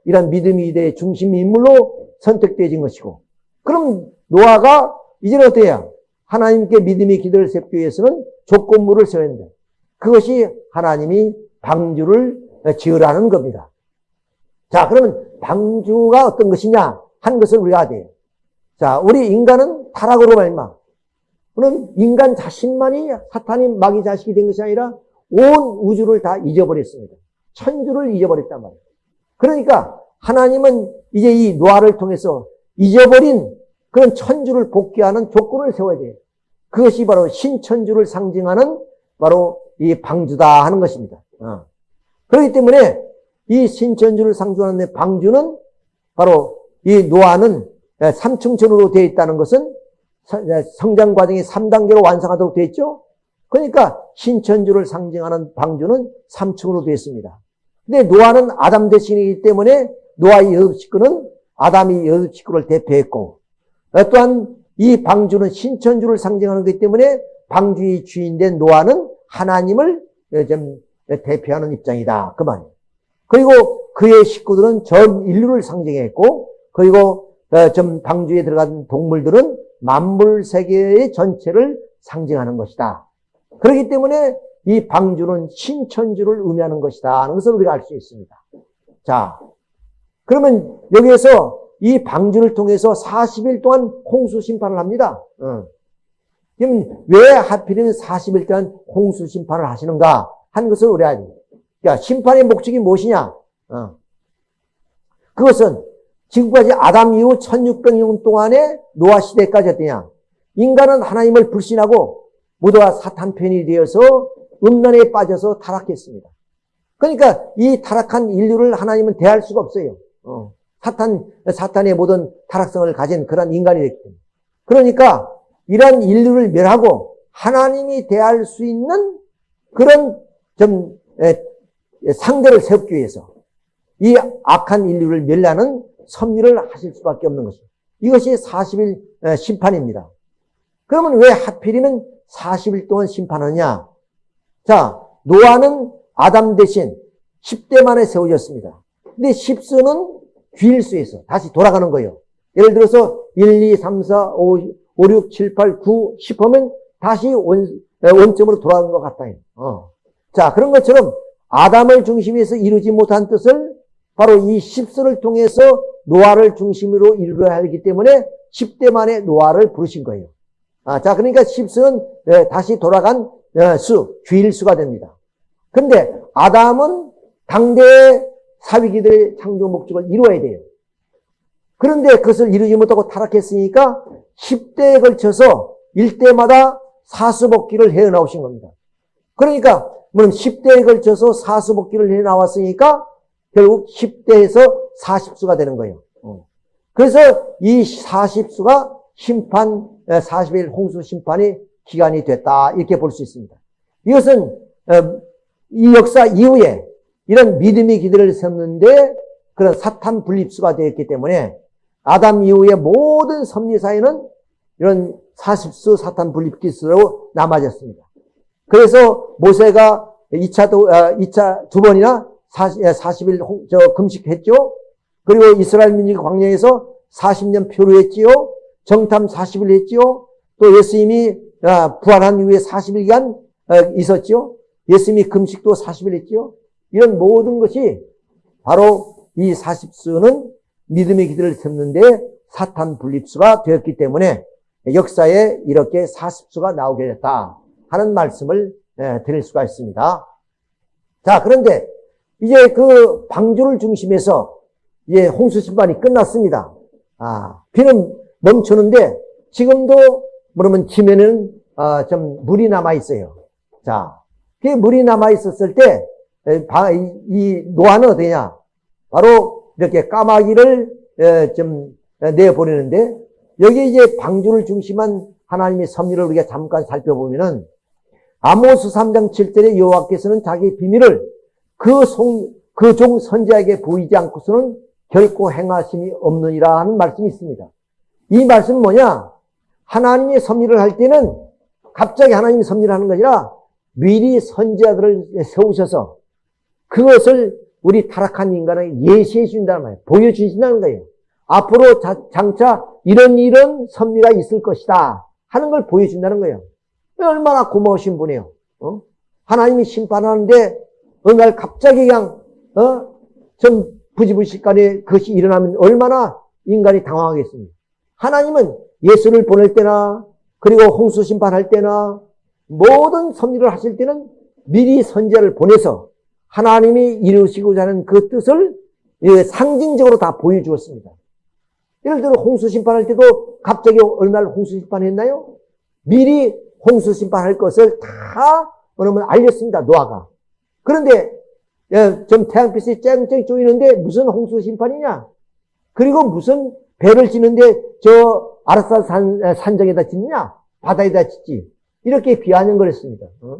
이런 믿음이 대 중심 인물로 선택되어진 것이고 그럼 노아가 이제는 어때요? 하나님께 믿음의 기도를 세우기 위해서는 조건물을 세워야 된다. 그것이 하나님이 방주를 지으라는 겁니다. 자, 그러면 방주가 어떤 것이냐 한 것을 우리가 돼요. 자, 우리 인간은 타락으로 말마. 그럼 인간 자신만이 사탄이 마귀 자식이 된 것이 아니라 온 우주를 다 잊어버렸습니다. 천주를 잊어버렸단 말이에요. 그러니까 하나님은 이제 이 노아를 통해서 잊어버린 그런 천주를 복귀하는 조건을 세워야 돼요. 그것이 바로 신천주를 상징하는 바로 이 방주다 하는 것입니다. 어. 그렇기 때문에 이 신천주를 상징하는 방주는 바로 이 노아는 삼층천으로 되어 있다는 것은 성장 과정이 3단계로 완성하도록 되어 있죠. 그러니까 신천주를 상징하는 방주는 3층으로 되어 있습니다. 근데 노아는 아담 대신이기 때문에 노아의 여섯 식구는 아담이 여섯 식구를 대표했고 또한 이 방주는 신천주를 상징하는 것이기 때문에 방주의 주인된 노아는 하나님을 좀 대표하는 입장이다. 그 말이에요. 그리고 그의 식구들은 전 인류를 상징했고 그리고 좀 방주에 들어간 동물들은 만물 세계의 전체를 상징하는 것이다. 그렇기 때문에 이 방주는 신천주를 의미하는 것이다 하는 것을 우리가 알 수 있습니다. 자, 그러면 여기에서 이 방주를 통해서 40일 동안 홍수 심판을 합니다. 어. 그럼 왜 하필이면 40일 동안 홍수 심판을 하시는가 하는 것을 우리 됩니다. 그러니까 심판의 목적이 무엇이냐? 어. 그것은 지금까지 아담 이후 1600년 동안의 노아 시대까지 어떠냐? 인간은 하나님을 불신하고 모두가 사탄 편이 되어서 음란에 빠져서 타락했습니다. 그러니까 이 타락한 인류를 하나님은 대할 수가 없어요. 어. 사탄, 사탄의 모든 타락성을 가진 그런 인간이 됐기 때문에. 그러니까 이런 인류를 멸하고 하나님이 대할 수 있는 그런 좀 상대를 세우기 위해서 이 악한 인류를 멸하는 섭리를 하실 수밖에 없는 것입니다. 이것이 40일 심판입니다. 그러면 왜 하필이면 40일 동안 심판하냐? 자, 노아는 아담 대신 10대 만에 세워졌습니다. 근데 10수는 귀일수에서 다시 돌아가는 거예요. 예를 들어서 1, 2, 3, 4, 5, 5 6, 7, 8, 9, 10 하면 다시 원, 원점으로 돌아가는 것 같아요. 어. 자, 그런 것처럼 아담을 중심으로 해서 이루지 못한 뜻을 바로 이 10수를 통해서 노아를 중심으로 이루어야 하기 때문에 10대 만에 노아를 부르신 거예요. 아, 자, 그러니까 10수는 예, 다시 돌아간 예, 수, 귀일수가 됩니다. 근데 아담은 당대에 사위기들의 창조 목적을 이루어야 돼요. 그런데 그것을 이루지 못하고 타락했으니까 10대에 걸쳐서 일대마다 사수복귀를 해 나오신 겁니다. 그러니까 물론 10대에 걸쳐서 사수복귀를 해 나왔으니까 결국 10대에서 40수가 되는 거예요. 어. 그래서 이 40수가 심판, 40일 홍수 심판이 기간이 됐다. 이렇게 볼 수 있습니다. 이것은 어, 이 역사 이후에 이런 믿음의 기들을 세웠는데 그런 사탄 분립수가 되었기 때문에 아담 이후의 모든 섭리사에는 이런 40수 사탄 분립기수로 남아졌습니다. 그래서 모세가 2차, 2차 두 번이나 40, 40 일 저 금식했죠. 그리고 이스라엘 민족이 광야에서 40년 표류했지요. 정탐 40일 했지요. 또 예수님이 아, 부활한 이후에 40일간 어, 있었지요. 예수님이 금식도 40일 했지요. 이런 모든 것이 바로 이 40수는 믿음의 기도를 세는데 사탄 분립수가 되었기 때문에 역사에 이렇게 40수가 나오게 됐다 하는 말씀을 예, 드릴 수가 있습니다. 자, 그런데 이제 그 방주를 중심해서 이제 홍수 심판이 끝났습니다. 아, 비는 멈추는데 지금도 그러면 지면은 어, 좀 물이 남아 있어요. 자, 그 물이 남아 있었을 때 이 노아는 어디냐? 바로 이렇게 까마귀를 좀 내보내는데 여기 이제 방주를 중심한 하나님의 섭리를 우리가 잠깐 살펴보면은 아모스 3장 7절에 여호와께서는 자기 비밀을 그 종 선지자에게 보이지 않고서는 결코 행하심이 없느니라 하는 말씀이 있습니다. 이 말씀은 뭐냐? 하나님의 섭리를 할 때는 갑자기 하나님이 섭리를 하는 것이 아니라 미리 선지자들을 세우셔서 그것을 우리 타락한 인간에게 예시해 준다는 말이에요. 보여주신다는 거예요. 앞으로 자, 장차 이런 이런 섭리가 있을 것이다 하는 걸 보여준다는 거예요. 얼마나 고마우신 분이에요. 어? 하나님이 심판하는데 어느 날 갑자기 그냥 어? 좀 부지불식간에 그것이 일어나면 얼마나 인간이 당황하겠습니까? 하나님은 예수를 보낼 때나 그리고 홍수 심판할 때나 모든 섭리를 하실 때는 미리 선제를 보내서 하나님이 이루시고자 하는 그 뜻을 상징적으로 다 보여주었습니다. 예를 들어 홍수 심판할 때도 갑자기 어느 날 홍수 심판했나요? 미리 홍수 심판할 것을 다 그러면 알렸습니다. 노아가. 그런데 예, 좀 태양빛이 쨍쨍 쪼이는데 무슨 홍수 심판이냐? 그리고 무슨 배를 지는데 저 아라산 산, 산정에다 짓느냐? 바다에다 짓지. 이렇게 비하는 거랬습니다. 어?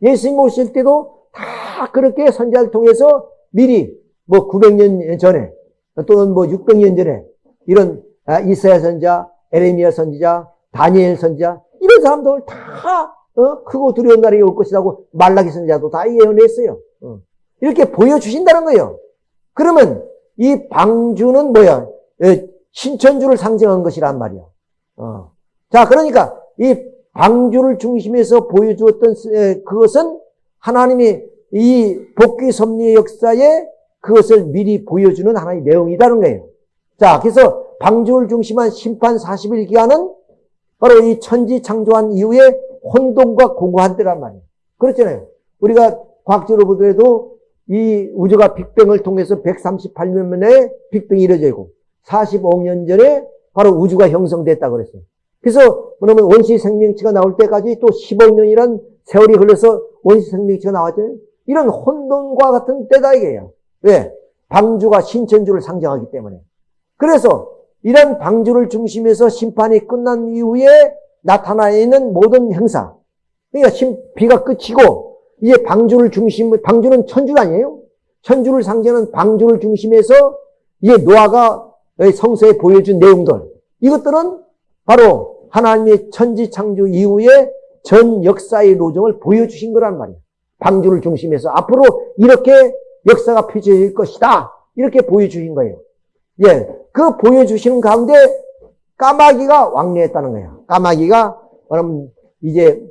예수님 오실 때도 다 그렇게 선지자를 통해서 미리 뭐 900년 전에 또는 뭐 600년 전에 이런 아, 이사야 선지자, 에레미야 선지자, 다니엘 선지자 이런 사람들 다 어? 크고 두려운 날이 올 것이라고 말라기 선지자도 다 예언했어요. 어. 이렇게 보여주신다는 거예요. 그러면 이 방주는 뭐야? 신천주를 상징한 것이란 말이야. 어. 자, 그러니까 이 방주를 중심해서 보여주었던 그것은 하나님이 이 복귀 섭리의 역사에 그것을 미리 보여주는 하나의 내용이라는 거예요. 자, 그래서 방주를 중심한 심판 40일 기간은 바로 이 천지 창조한 이후에 혼돈과 공고한 때란 말이에요. 그렇잖아요. 우리가 과학적으로 보더라도 이 우주가 빅뱅을 통해서 138년 만에 빅뱅이 이루어지고 45억 년 전에 바로 우주가 형성됐다 그랬어요. 그래서 그러면 원시 생명체가 나올 때까지 또 10억 년이란 세월이 흘러서 원시 생명체가 나왔잖아요. 이런 혼돈과 같은 때다 이게요. 왜? 방주가 신천주를 상징하기 때문에. 그래서 이런 방주를 중심해서 심판이 끝난 이후에 나타나 있는 모든 행사. 그러니까 비가 끝이고 이제 방주를 중심, 방주는 천주 아니에요? 천주를 상징하는 방주를 중심해서 이제 노아가 성서에 보여준 내용들. 이것들은 바로 하나님의 천지 창조 이후에 전 역사의 노정을 보여주신 거란 말이에요. 방주를 중심해서 앞으로 이렇게 역사가 펼쳐질 것이다. 이렇게 보여주신 거예요. 예, 그 보여주시는 가운데 까마귀가 왕래했다는 거예요. 까마귀가 그럼 이제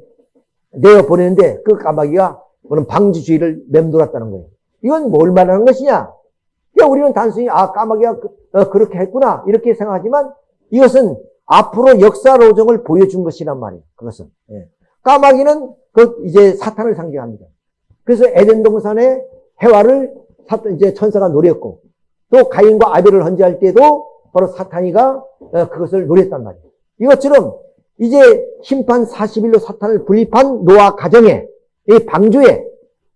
내어 보내는데 그 까마귀가 그럼 방주주의를 맴돌았다는 거예요. 이건 뭘 말하는 것이냐? 그러니까 우리는 단순히 아 까마귀가 그, 어, 그렇게 했구나 이렇게 생각하지만 이것은 앞으로 역사 로정을 보여준 것이란 말이에요. 그것은 예. 까마귀는 그 이제 사탄을 상징합니다. 그래서 에덴 동산에 해와를 사탄 이제 천사가 노렸고 또 가인과 아벨을 헌재할 때도 바로 사탄이가 어, 그것을 노렸단 말이에요. 이것처럼 이제 심판 40일로 사탄을 분립한 노아 가정에 이 방주에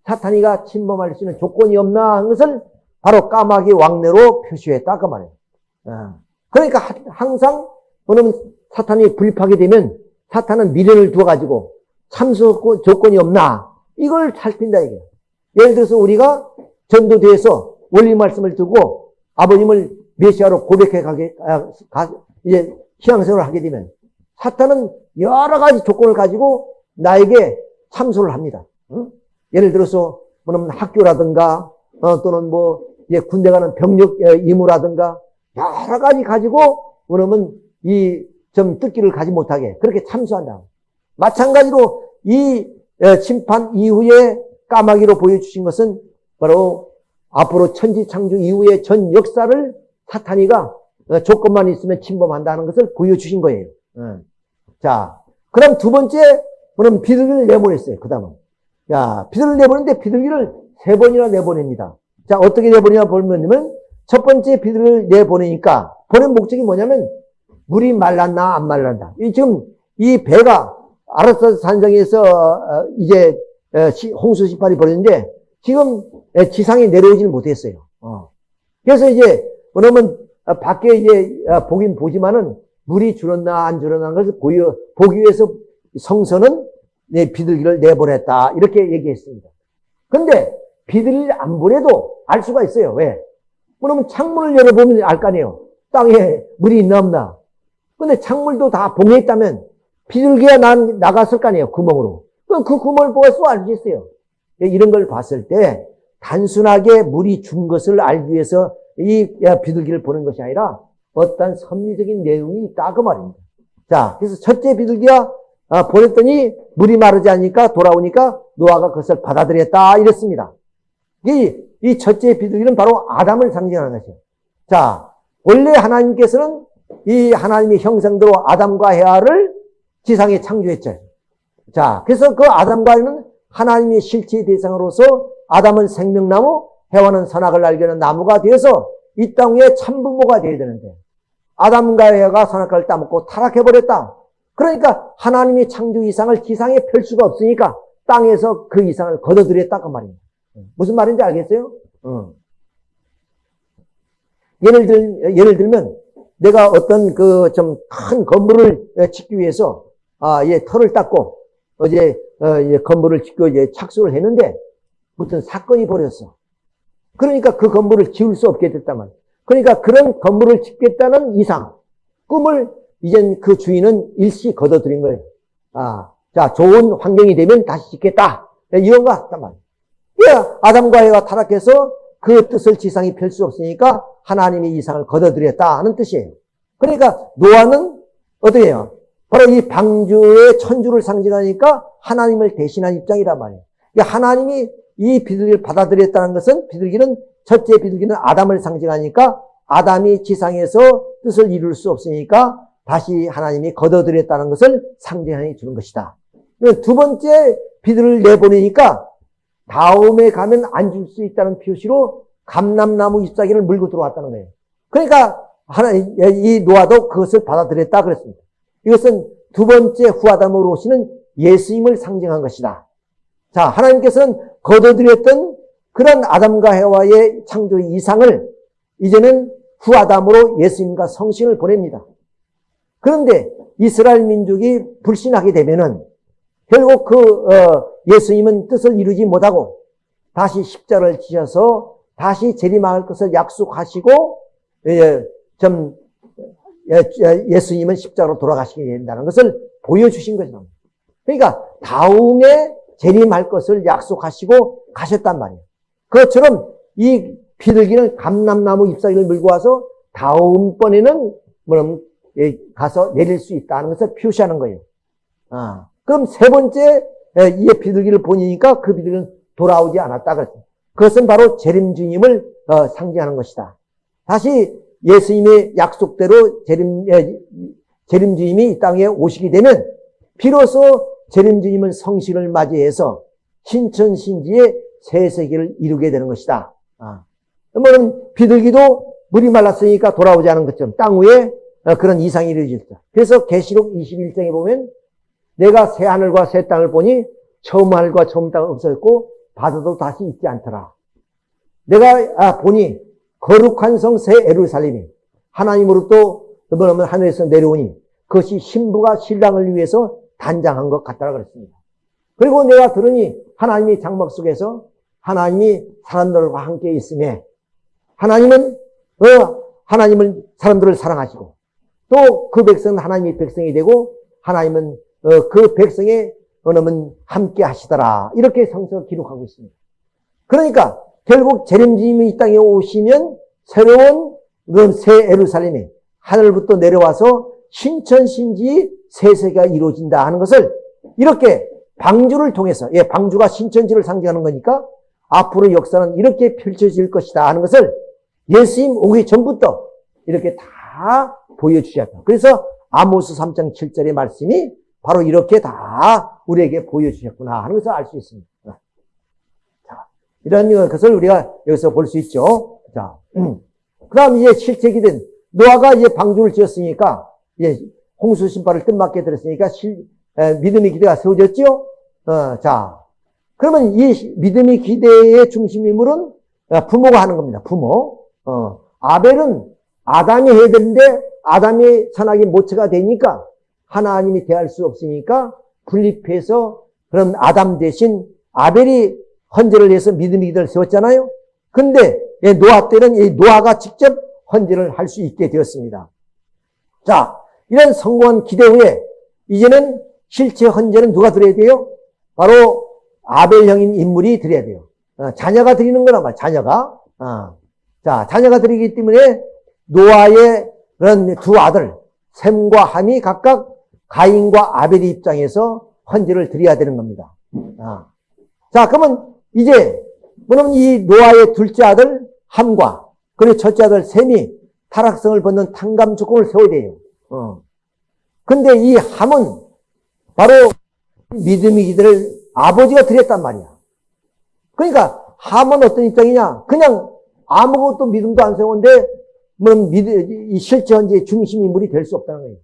사탄이가 침범할 수 있는 조건이 없나 하는 것을 바로 까마귀 왕래로 표시했다 그 말이에요. 어. 그러니까 하- 항상 그러면 사탄이 불입하게 되면 사탄은 미련을 두어가지고 참수 조건이 없나 이걸 살핀다 이게. 예를 들어서 우리가 전도대에서 원리 말씀을 두고 아버님을 메시아로 고백해 가게 아, 가- 이제 신앙생활을 하게 되면 사탄은 여러 가지 조건을 가지고 나에게 참소를 합니다. 응? 예를 들어서 뭐냐면 학교라든가 어, 또는 뭐 이제 군대 가는 병력 어, 임무라든가 여러 가지 가지고 그러면 이좀 뜻기를 가지 못하게 그렇게 참수한다. 마찬가지로 이 어, 심판 이후에 까마귀로 보여주신 것은 바로 앞으로 천지 창조 이후의 전 역사를 사탄이가 어, 조건만 있으면 침범한다는 것을 보여주신 거예요. 어. 자, 그럼 두 번째, 그럼 비둘기를 내보냈어요. 그 다음은. 야, 비둘기를 내보냈는데 비둘기를 세 번이나 내보냅니다. 자, 어떻게 내보내냐 보면, 첫 번째 비둘기를 내보내니까, 보낸 목적이 뭐냐면, 물이 말랐나, 안 말랐나. 이 지금, 이 배가 아라스 산성에서, 어, 이제, 어, 시- 홍수 시발이 벌어졌는데, 지금 에, 지상에 내려오지는 못했어요. 어. 그래서 이제, 그러면, 어, 밖에 이제, 어, 보긴 보지만은, 물이 줄었나, 안 줄었나, 것을 보여, 보기 위해서 성서는 내 비둘기를 내보냈다. 이렇게 얘기했습니다. 근데 비둘기를 안 보내도 알 수가 있어요. 왜? 그러면 창문을 열어보면 알 거 아니에요. 땅에 물이 있나 없나. 근데 창문도 다 봉해 있다면 비둘기가 난, 나갔을 거 아니에요. 구멍으로. 그럼 그 구멍을 보고서 알 수 있어요. 이런 걸 봤을 때 단순하게 물이 준 것을 알기 위해서 이 비둘기를 보는 것이 아니라 어떤 섭리적인 내용이 있다 그 말입니다. 자, 그래서 첫째 비둘기가 아, 보냈더니 물이 마르지 않으니까 돌아오니까 노아가 그것을 받아들였다 이랬습니다. 이, 이 첫째 비둘기는 바로 아담을 상징하는 것이에요. 자, 원래 하나님께서는 이 하나님의 형상대로 아담과 헤아를 지상에 창조했죠. 자, 그래서 그 아담과 헤아는 하나님의 실체의 대상으로서 아담은 생명나무, 해와는 선악을 알게 하는 나무가 되어서 이 땅에 참부모가 되어야 되는데 아담과 헤아가 선악과를 따먹고 타락해버렸다. 그러니까 하나님의 창조 이상을 지상에 펼 수가 없으니까 땅에서 그 이상을 걷어들였다 그 말입니다. 무슨 말인지 알겠어요? 어. 예를 들 예를 들면 내가 어떤 그 좀 큰 건물을 짓기 위해서 아, 예, 털을 닦고 어제 어, 예, 건물을 짓고 이제 착수를 했는데 무슨 사건이 벌어졌어. 그러니까 그 건물을 지을 수 없게 됐단 말이야. 그러니까 그런 건물을 짓겠다는 이상, 꿈을 이젠 그 주인은 일시 걷어들인 거예요. 아, 자, 좋은 환경이 되면 다시 짓겠다. 이런 거 했단 말이에요. 예, 아담과 에가 타락해서 그 뜻을 지상이 펼 수 없으니까 하나님의 이상을 걷어들였다 하는 뜻이에요. 그러니까 노아는 어떻게 해요? 바로 이 방주의 천주를 상징하니까 하나님을 대신한 입장이란 말이에요. 그러니까 하나님이 이 비둘기를 받아들였다는 것은 비둘기는 첫째 비둘기는 아담을 상징하니까 아담이 지상에서 뜻을 이룰 수 없으니까 다시 하나님이 걷어들였다는 것을 상징해 주는 것이다. 두 번째 비둘을 내보내니까 다음에 가면 안 줄 수 있다는 표시로 감람나무 잎사귀를 물고 들어왔다는 거예요. 그러니까 하나 이 노아도 그것을 받아들였다 그랬습니다. 이것은 두 번째 후아담으로 오시는 예수님을 상징한 것이다. 자, 하나님께서는 걷어들였던 그런 아담과 해와의 창조 이상을 이제는 후아담으로 예수님과 성신을 보냅니다. 그런데 이스라엘 민족이 불신하게 되면은 결국 그 어, 예수님은 뜻을 이루지 못하고 다시 십자를 지셔서 다시 재림할 것을 약속하시고 예, 좀 예, 수님은 십자로 돌아가시게 된다는 것을 보여주신 거죠. 그러니까 다음에 재림할 것을 약속하시고 가셨단 말이에요. 그것처럼 이 비둘기는 감람나무 잎사귀를 물고 와서 다음번에는 뭐냐면 가서 내릴 수 있다는 것을 표시하는 거예요. 아, 그럼 세 번째 이 비둘기를 보니까 그 비둘기는 돌아오지 않았다. 그것은 바로 재림 주님을 어, 상징하는 것이다. 다시 예수님의 약속대로 재림 재림 주님이 이 땅에 오시게 되면 비로소 재림 주님은 성신을 맞이해서 신천신지의 새 세계를 이루게 되는 것이다. 아. 뭐는 비둘기도 물이 말랐으니까 돌아오지 않은 것처럼 땅 위에 어, 그런 이상이 일어질다. 그래서 계시록 21장에 보면 내가 새 하늘과 새 땅을 보니 처음 하늘과 처음 땅은 없어졌고 바다도 다시 있지 않더라. 내가 아, 보니 거룩한 성 새 에루살렘이 하나님으로부터 하늘에서 내려오니 그것이 신부가 신랑을 위해서 단장한 것 같다라 그랬습니다. 그리고 내가 들으니 하나님이 장막 속에서 하나님이 사람들과 함께 있음에 하나님은 어, 하나님은 사람들을 사랑하시고 또 그 백성은 하나님의 백성이 되고 하나님은 어, 그 백성의 어느면 함께 하시더라 이렇게 성서가 기록하고 있습니다. 그러니까 결국 재림주님이 이 땅에 오시면 새로운 새 에루살렘이 하늘부터 내려와서 신천신지 세세가 이루어진다 하는 것을 이렇게 방주를 통해서 예 방주가 신천지를 상징하는 거니까 앞으로 역사는 이렇게 펼쳐질 것이다 하는 것을 예수님 오기 전부터 이렇게 다 보여주셨다. 그래서 아모스 3장 7절의 말씀이 바로 이렇게 다 우리에게 보여주셨구나 하는 것을 알 수 있습니다. 자, 이런 것을 우리가 여기서 볼 수 있죠. 자, 음. 그 다음 이제 실제 기된 노아가 이제 방주를 지었으니까 이제 홍수 신발을 뜻맞게 들었으니까 실, 에, 믿음의 기대가 세워졌죠. 어, 자, 그러면 이 믿음의 기대의 중심 인물은 부모가 하는 겁니다. 부모. 어, 아벨은 아담이 해야 되는데 아담이 선악의 모체가 되니까 하나님이 대할 수 없으니까 분립해서 그럼 아담 대신 아벨이 헌재를 해서 믿음의 기대를 세웠잖아요. 근데 노아 때는 이 노아가 직접 헌재를 할 수 있게 되었습니다. 자, 이런 성공한 기대 후에 이제는 실제 헌재는 누가 드려야 돼요? 바로 아벨형인 인물이 드려야 돼요. 어, 자녀가 드리는 거란 말이야, 자녀가. 어. 자, 자녀가 드리기 때문에 노아의 그런 두 아들, 샘과 함이 각각 가인과 아벨의 입장에서 헌재를 드려야 되는 겁니다. 어. 자, 그러면 이제, 뭐냐면 이 노아의 둘째 아들 함과 그리고 첫째 아들 샘이 타락성을 벗는 탕감 조건을 세워야 돼요. 어. 근데 이 함은 바로 믿음의 기대를 아버지가 드렸단 말이야. 그러니까 함은 어떤 입장이냐? 그냥 아무것도 믿음도 안 세우는데 뭐 실제 현재 중심 인물이 될 수 없다는 거예요.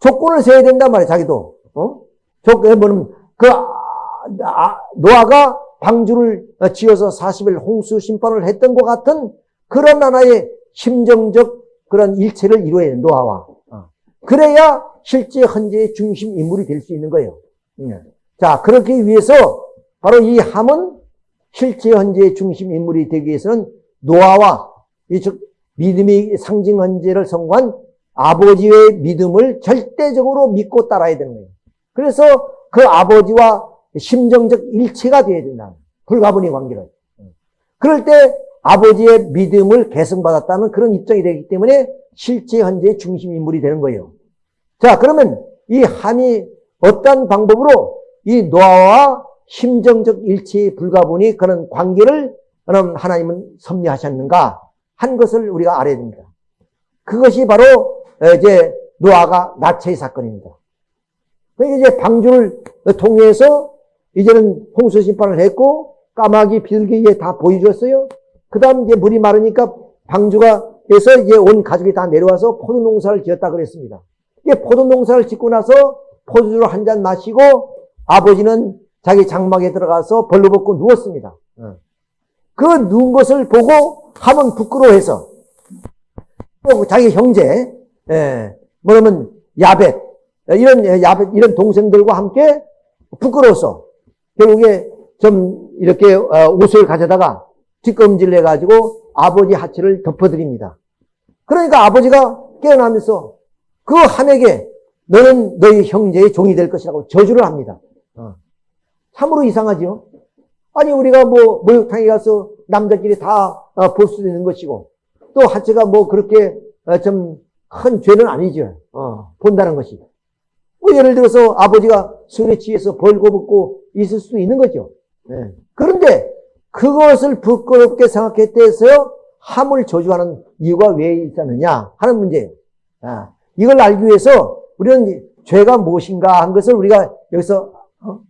조건을 세워야 된단 말이야, 자기도. 어? 조건, 뭐냐면 그 아, 노아가 방주를 지어서 40일 홍수 심판을 했던 것 같은 그런 하나의 심정적 그런 일체를 이루어야 돼, 노아와. 어. 그래야 실제 헌재의 중심 인물이 될 수 있는 거예요. 예. 자, 그렇게 위해서 바로 이 함은 실제 헌재의 중심 인물이 되기 위해서는 노아와 이즉 믿음의 상징 헌재를 성공한 아버지의 믿음을 절대적으로 믿고 따라야 되는 거예요. 그래서 그 아버지와 심정적 일체가 되어야 된다. 불가분의 관계를. 그럴 때 아버지의 믿음을 계승받았다는 그런 입장이 되기 때문에 실제 현재의 중심 인물이 되는 거예요. 자, 그러면 이 함이 어떤 방법으로 이 노아와 심정적 일치 불가분의 그런 관계를 하나님은 섭리하셨는가 한 것을 우리가 알아야 됩니다. 그것이 바로 이제 노아가 나체의 사건입니다. 그러니까 이제 방주를 통해서 이제는 홍수 심판을 했고 까마귀 비둘기에 다 보여줬어요. 그 다음 이제 물이 마르니까 방주가 해서 이제 온 가족이 다 내려와서 포도 농사를 지었다 그랬습니다. 포도 농사를 짓고 나서 포도주를 한잔 마시고 아버지는 자기 장막에 들어가서 벌러벗고 누웠습니다. 어. 그 누운 것을 보고 하면 부끄러워해서 자기 형제, 예, 뭐냐면 야벳 이런 야벳 이런 동생들과 함께 부끄러워서 결국에 좀 이렇게 어, 옷을 가져다가 뒷검질 해 가지고 아버지 하체를 덮어드립니다. 그러니까 아버지가 깨어나면서 그 함에게 너는 너희 형제의 종이 될 것이라고 저주를 합니다. 어. 참으로 이상하죠? 아니, 우리가 뭐, 목욕탕에 가서 남자끼리 다 볼수 어, 있는 것이고, 또 하체가 뭐 그렇게 어, 좀큰 죄는 아니죠. 어, 본다는 것이. 뭐 예를 들어서 아버지가 술에 취해서 벌거벗고 있을 수도 있는 거죠. 네. 그런데 그것을 부끄럽게 생각했대서요, 함을 저주하는 이유가 왜 있었느냐 하는 문제예요. 아, 이걸 알기 위해서 우리는 죄가 무엇인가 한 것을 우리가 여기서 어?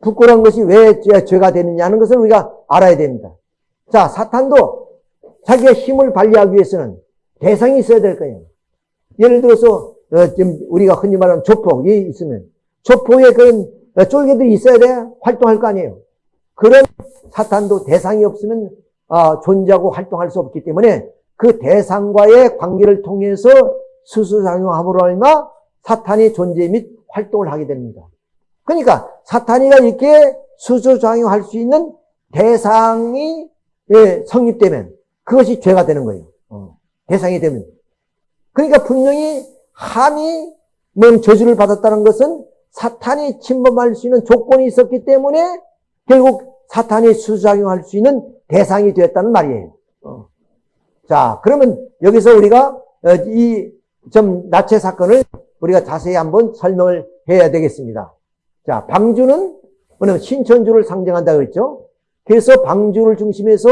부끄러운 것이 왜 죄- 죄가 되느냐는 것을 우리가 알아야 됩니다. 자, 사탄도 자기의 힘을 발휘하기 위해서는 대상이 있어야 될 거예요. 예를 들어서 어, 지금 우리가 흔히 말하는 조폭이 있으면 조폭에 그런 어, 쫄개들이 있어야 돼 활동할 거 아니에요. 그런 사탄도 대상이 없으면 어, 존재하고 활동할 수 없기 때문에 그 대상과의 관계를 통해서 수수작용함으로 인하 사탄이 존재 및 활동을 하게 됩니다. 그러니까 사탄이가 이렇게 수수작용할 수 있는 대상이 예, 성립되면 그것이 죄가 되는 거예요. 어, 대상이 되면. 그러니까 분명히 함이 뭔 저주를 받았다는 것은 사탄이 침범할 수 있는 조건이 있었기 때문에 결국 사탄이 수작용할 수 있는 대상이 되었다는 말이에요. 어. 자, 그러면 여기서 우리가 이 좀 나체 사건을 우리가 자세히 한번 설명을 해야 되겠습니다. 자, 방주는 뭐냐면 신천주를 상징한다고 했죠. 그래서 방주를 중심해서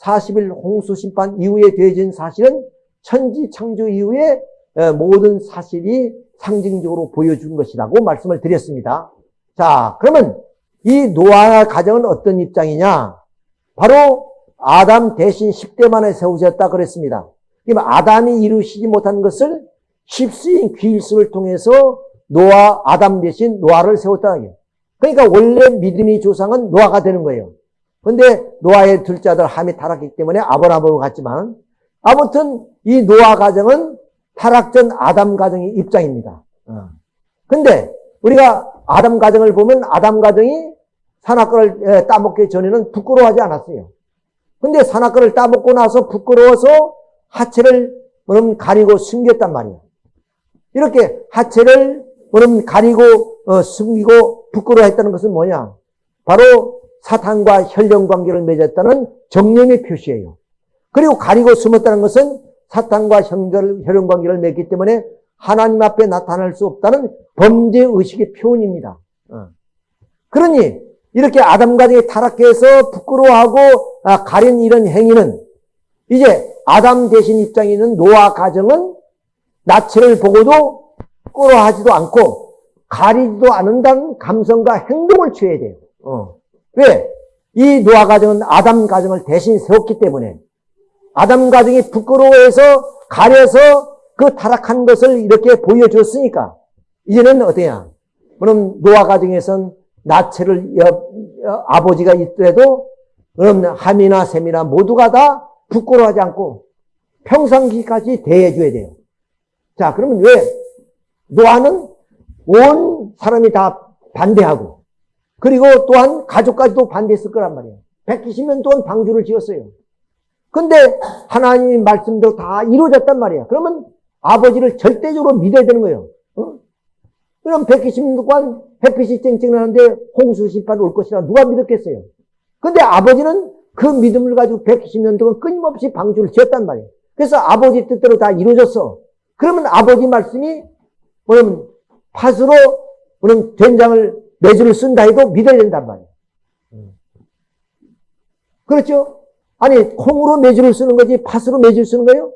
40일 홍수 심판 이후에 되어진 사실은 천지 창조 이후에 어, 모든 사실이 상징적으로 보여준 것이라고 말씀을 드렸습니다. 자, 그러면 이 노아 가정은 어떤 입장이냐? 바로 아담 대신 10대 만에 세우셨다 그랬습니다. 아담이 이루시지 못한 것을 십수인 귀일수를 통해서 노아, 아담 대신 노아를 거예요. 그러니까 원래 믿음의 조상은 노아가 되는 거예요. 근데 노아의 둘째 아들 함이 타락했기 때문에 아브라함으로 갔지만 아무튼 이 노아 가정은 타락 전 아담 가정의 입장입니다. 어. 근데 우리가 아담 가정을 보면 아담 가정이 산악과를 따먹기 전에는 부끄러워하지 않았어요. 근데 산악과를 따먹고 나서 부끄러워서 하체를 그럼 가리고 숨겼단 말이에요. 이렇게 하체를 그럼 가리고 어, 숨기고 부끄러워했다는 것은 뭐냐? 바로 사탄과 혈연 관계를 맺었다는 정념의 표시예요. 그리고 가리고 숨었다는 것은 사탄과 혈연, 혈연 관계를 맺기 때문에 하나님 앞에 나타날 수 없다는 범죄 의식의 표현입니다. 어. 그러니 이렇게 아담 가정이 타락해서 부끄러워하고 아, 가린 이런 행위는 이제 아담 대신 입장에 있는 노아 가정은 나체를 보고도 부끄러워하지도 않고 가리지도 않는다는 감성과 행동을 취해야 돼요. 어. 왜? 이 노아 가정은 아담 가정을 대신 세웠기 때문에 아담 가정이 부끄러워해서 가려서 그 타락한 것을 이렇게 보여줬으니까 이제는 어때야? 그럼 노아 가정에선 나체를 아버지가 있더라도 그럼 함이나 셈이나 모두가 다 부끄러워하지 않고 평상시까지 대해줘야 돼요. 자, 그러면 왜 노아는 온 사람이 다 반대하고 그리고 또한 가족까지도 반대했을 거란 말이에요. 120년 동안 방주를 지었어요. 근데 하나님의 말씀대로 다 이루어졌단 말이에요. 그러면 아버지를 절대적으로 믿어야 되는 거예요. 어? 그럼 120년 동안 햇빛이 쨍쨍하는데 홍수 심판 올 것이라 누가 믿었겠어요? 근데 아버지는 그 믿음을 가지고 120년 동안 끊임없이 방주를 지었단 말이에요. 그래서 아버지 뜻대로 다 이루어졌어. 그러면 아버지 말씀이 뭐냐면 팥으로 그런 된장을 매주를 쓴다 해도 믿어야 된단 말이에요. 그렇죠? 아니 콩으로 매주를 쓰는 거지 팥으로 매주를 쓰는 거예요?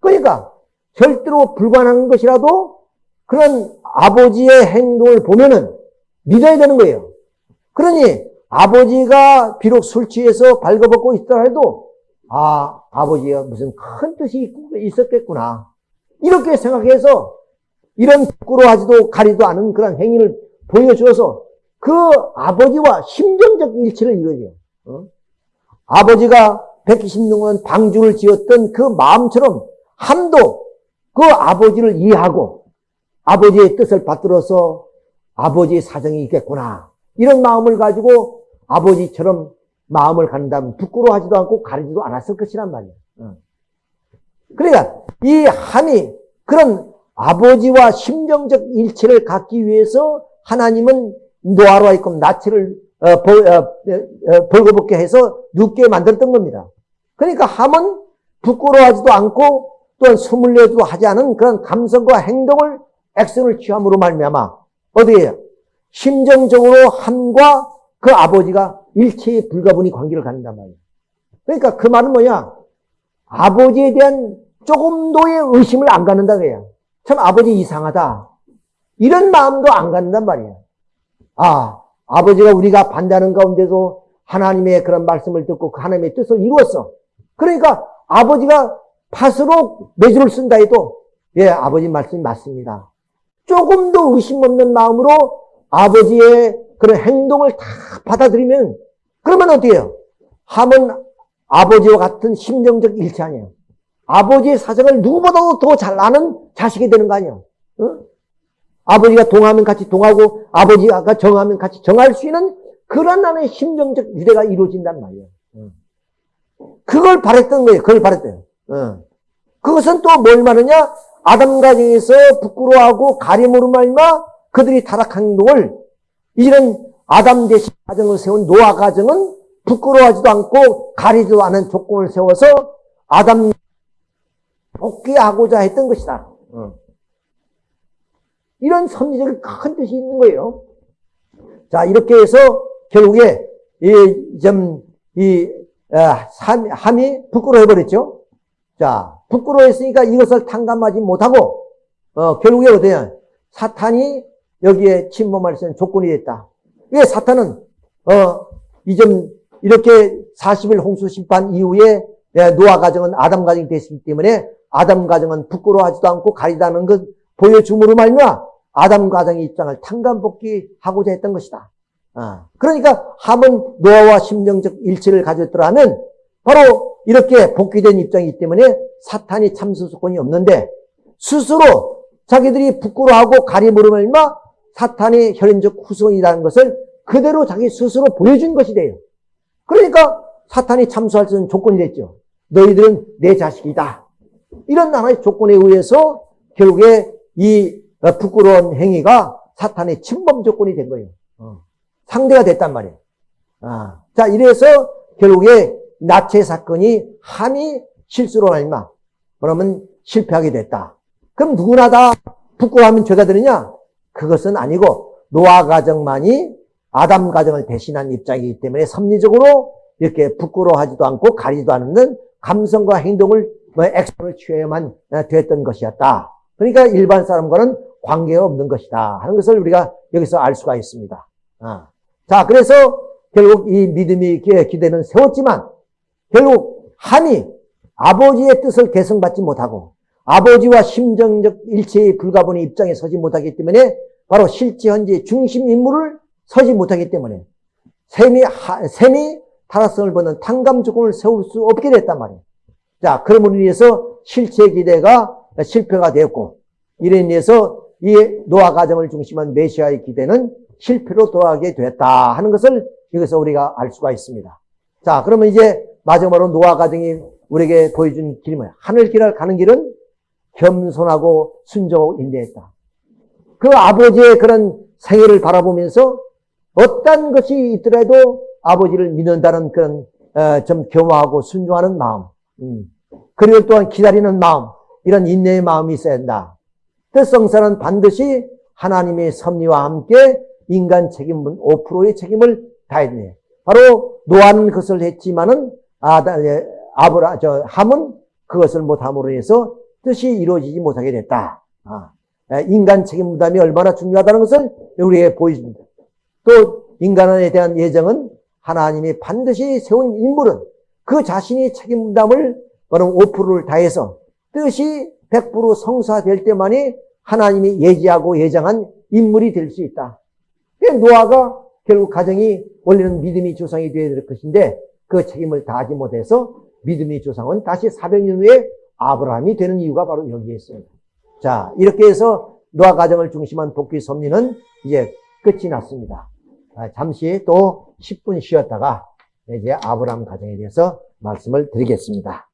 그러니까 절대로 불가능한 것이라도 그런 아버지의 행동을 보면은 믿어야 되는 거예요. 그러니 아버지가 비록 술 취해서 발거벗고 있더라 해도 아 아버지가 무슨 큰 뜻이 있었겠구나 이렇게 생각해서 이런 부끄러워하지도 가리도 않은 그런 행위를 보여주어서 그 아버지와 심정적 일치를 이루어요. 어? 아버지가 120년간 방주를 지었던 그 마음처럼 함도 그 아버지를 이해하고 아버지의 뜻을 받들어서 아버지의 사정이 있겠구나. 이런 마음을 가지고 아버지처럼 마음을 갖는다면 부끄러워하지도 않고 가리지도 않았을 것이란 말이에요. 어. 그러니까 이 함이 그런 아버지와 심정적 일치를 갖기 위해서 하나님은 노아로 하여금 나치를 어, 벌, 어, 어, 벌거벗게 해서 눕게 만들었던 겁니다. 그러니까 함은 부끄러워하지도 않고 또한 숨을 내도 하지 않은 그런 감성과 행동을 액션을 취함으로 말미암아 어디에요? 심정적으로 함과 그 아버지가 일체의 불가분의 관계를 갖는단 말이에요. 그러니까 그 말은 뭐냐? 아버지에 대한 조금도의 의심을 안 갖는다 그래요. 참 아버지 이상하다. 이런 마음도 안 갖는단 말이에요. 아, 아버지가 우리가 반대하는 가운데도 하나님의 그런 말씀을 듣고 그 하나님의 뜻을 이루었어. 그러니까 아버지가 팥으로 매주를 쓴다 해도 예, 아버지 말씀이 맞습니다. 조금 더 의심 없는 마음으로 아버지의 그런 행동을 다 받아들이면 그러면 해요? 함은 아버지와 같은 심정적 일치 아니에요. 아버지의 사정을 누구보다도 더 잘 아는 자식이 되는 거 아니에요. 어? 아버지가 동하면 같이 동하고 아버지가 정하면 같이 정할 수 있는 그런 나의 심정적 유대가 이루어진단 말이에요. 어. 그걸 바랬던 거예요. 그걸 바랬대요. 어. 그것은 또 뭘 말하냐? 아담 가정에서 부끄러워하고 가림으로 말마 그들이 타락한 행동을 이런 아담 대신 가정을 세운 노아 가정은 부끄러워하지도 않고 가리지도 않은 조건을 세워서 아담 복귀하고자 했던 것이다. 어. 이런 섭리적인 큰 뜻이 있는 거예요. 자, 이렇게 해서 결국에 이, 좀, 이, 아, 함이 부끄러워해버렸죠. 자, 부끄러워했으니까 이것을 탕감하지 못하고, 어, 결국에 어때요? 사탄이 여기에 침범할 수 있는 조건이 됐다. 왜 사탄은, 어, 이 점 이렇게 40일 홍수 심판 이후에 예, 노아 가정은 아담 가정이 됐기 때문에 아담 가정은 부끄러워하지도 않고 가리다는 것 보여줌으로 말미암아 아담 가정의 입장을 탕감복귀하고자 했던 것이다. 아, 그러니까 함은 노아와 심정적 일치를 가졌더라면 바로 이렇게 복귀된 입장이기 때문에 사탄이 참수소권이 없는데 스스로 자기들이 부끄러워하고 가림으로 말미암아 사탄이 혈연적 후손이라는 것을 그대로 자기 스스로 보여준 것이 돼요. 그러니까 사탄이 참수할 수 있는 조건이 됐죠. 너희들은 내 자식이다. 이런 하나의 조건에 의해서 결국에 이 부끄러운 행위가 사탄의 침범 조건이 된 거예요. 어. 상대가 됐단 말이에요. 아. 자, 이래서 결국에 나체 사건이 함이 실수로 말마 그러면 실패하게 됐다. 그럼 누구나 다 부끄러워하면 죄가 되느냐? 그것은 아니고 노아 가정만이 아담 가정을 대신한 입장이기 때문에 섭리적으로 이렇게 부끄러워하지도 않고 가리지도 않는 감성과 행동을 뭐 액션을 취해야만 됐던 것이었다. 그러니까 일반 사람과는 관계가 없는 것이다 하는 것을 우리가 여기서 알 수가 있습니다. 아. 자, 그래서 결국 이 믿음이 기대는 세웠지만 결국 한이 아버지의 뜻을 개성받지 못하고 아버지와 심정적 일체의 불가분의 입장에 서지 못하기 때문에 바로 실제 현재 중심 인물을 서지 못하기 때문에 셈이, 셈이 타락성을 보는 탕감 조건을 세울 수 없게 됐단 말이에요. 자, 그러므로 인해서 실체 기대가 실패가 되었고, 이에 인해서 이 노아 가정을 중심한 메시아의 기대는 실패로 돌아가게 됐다 하는 것을 여기서 우리가 알 수가 있습니다. 자, 그러면 이제 마지막으로 노아 가정이 우리에게 보여준 길이 뭐야? 하늘 길을 가는 길은 겸손하고 순종하고 인내했다. 그 아버지의 그런 생애를 바라보면서 어떤 것이 있더라도 아버지를 믿는다는 그런 어, 좀 겸허하고 순종하는 마음, 음. 그리고 또한 기다리는 마음, 이런 인내의 마음이 있어야 한다. 뜻성사는 반드시 하나님의 섭리와 함께 인간 책임은 5%의 책임을 다해야 돼. 바로 노아는 그것을 했지만은 아다 예, 아브라 저 함은 그것을 못함으로 해서 뜻이 이루어지지 못하게 됐다. 아, 인간 책임 부담이 얼마나 중요하다는 것을 우리에게 보여줍니다. 또 인간에 대한 예정은 하나님이 반드시 세운 인물은 그 자신이 책임 부담을 바로 5%를 다해서 뜻이 100% 성사될 때만이 하나님이 예지하고 예정한 인물이 될 수 있다. 노아가 결국 가정이 원래는 믿음이 조상이 되어야 될 것인데 그 책임을 다하지 못해서 믿음의 조상은 다시 400년 후에 아브라함이 되는 이유가 바로 여기에 있습니다. 자, 이렇게 해서 노아 가정을 중심한 복귀 섭리는 이제 끝이 났습니다. 아, 잠시 또 10분 쉬었다가 이제 아브라함 가정에 대해서 말씀을 드리겠습니다.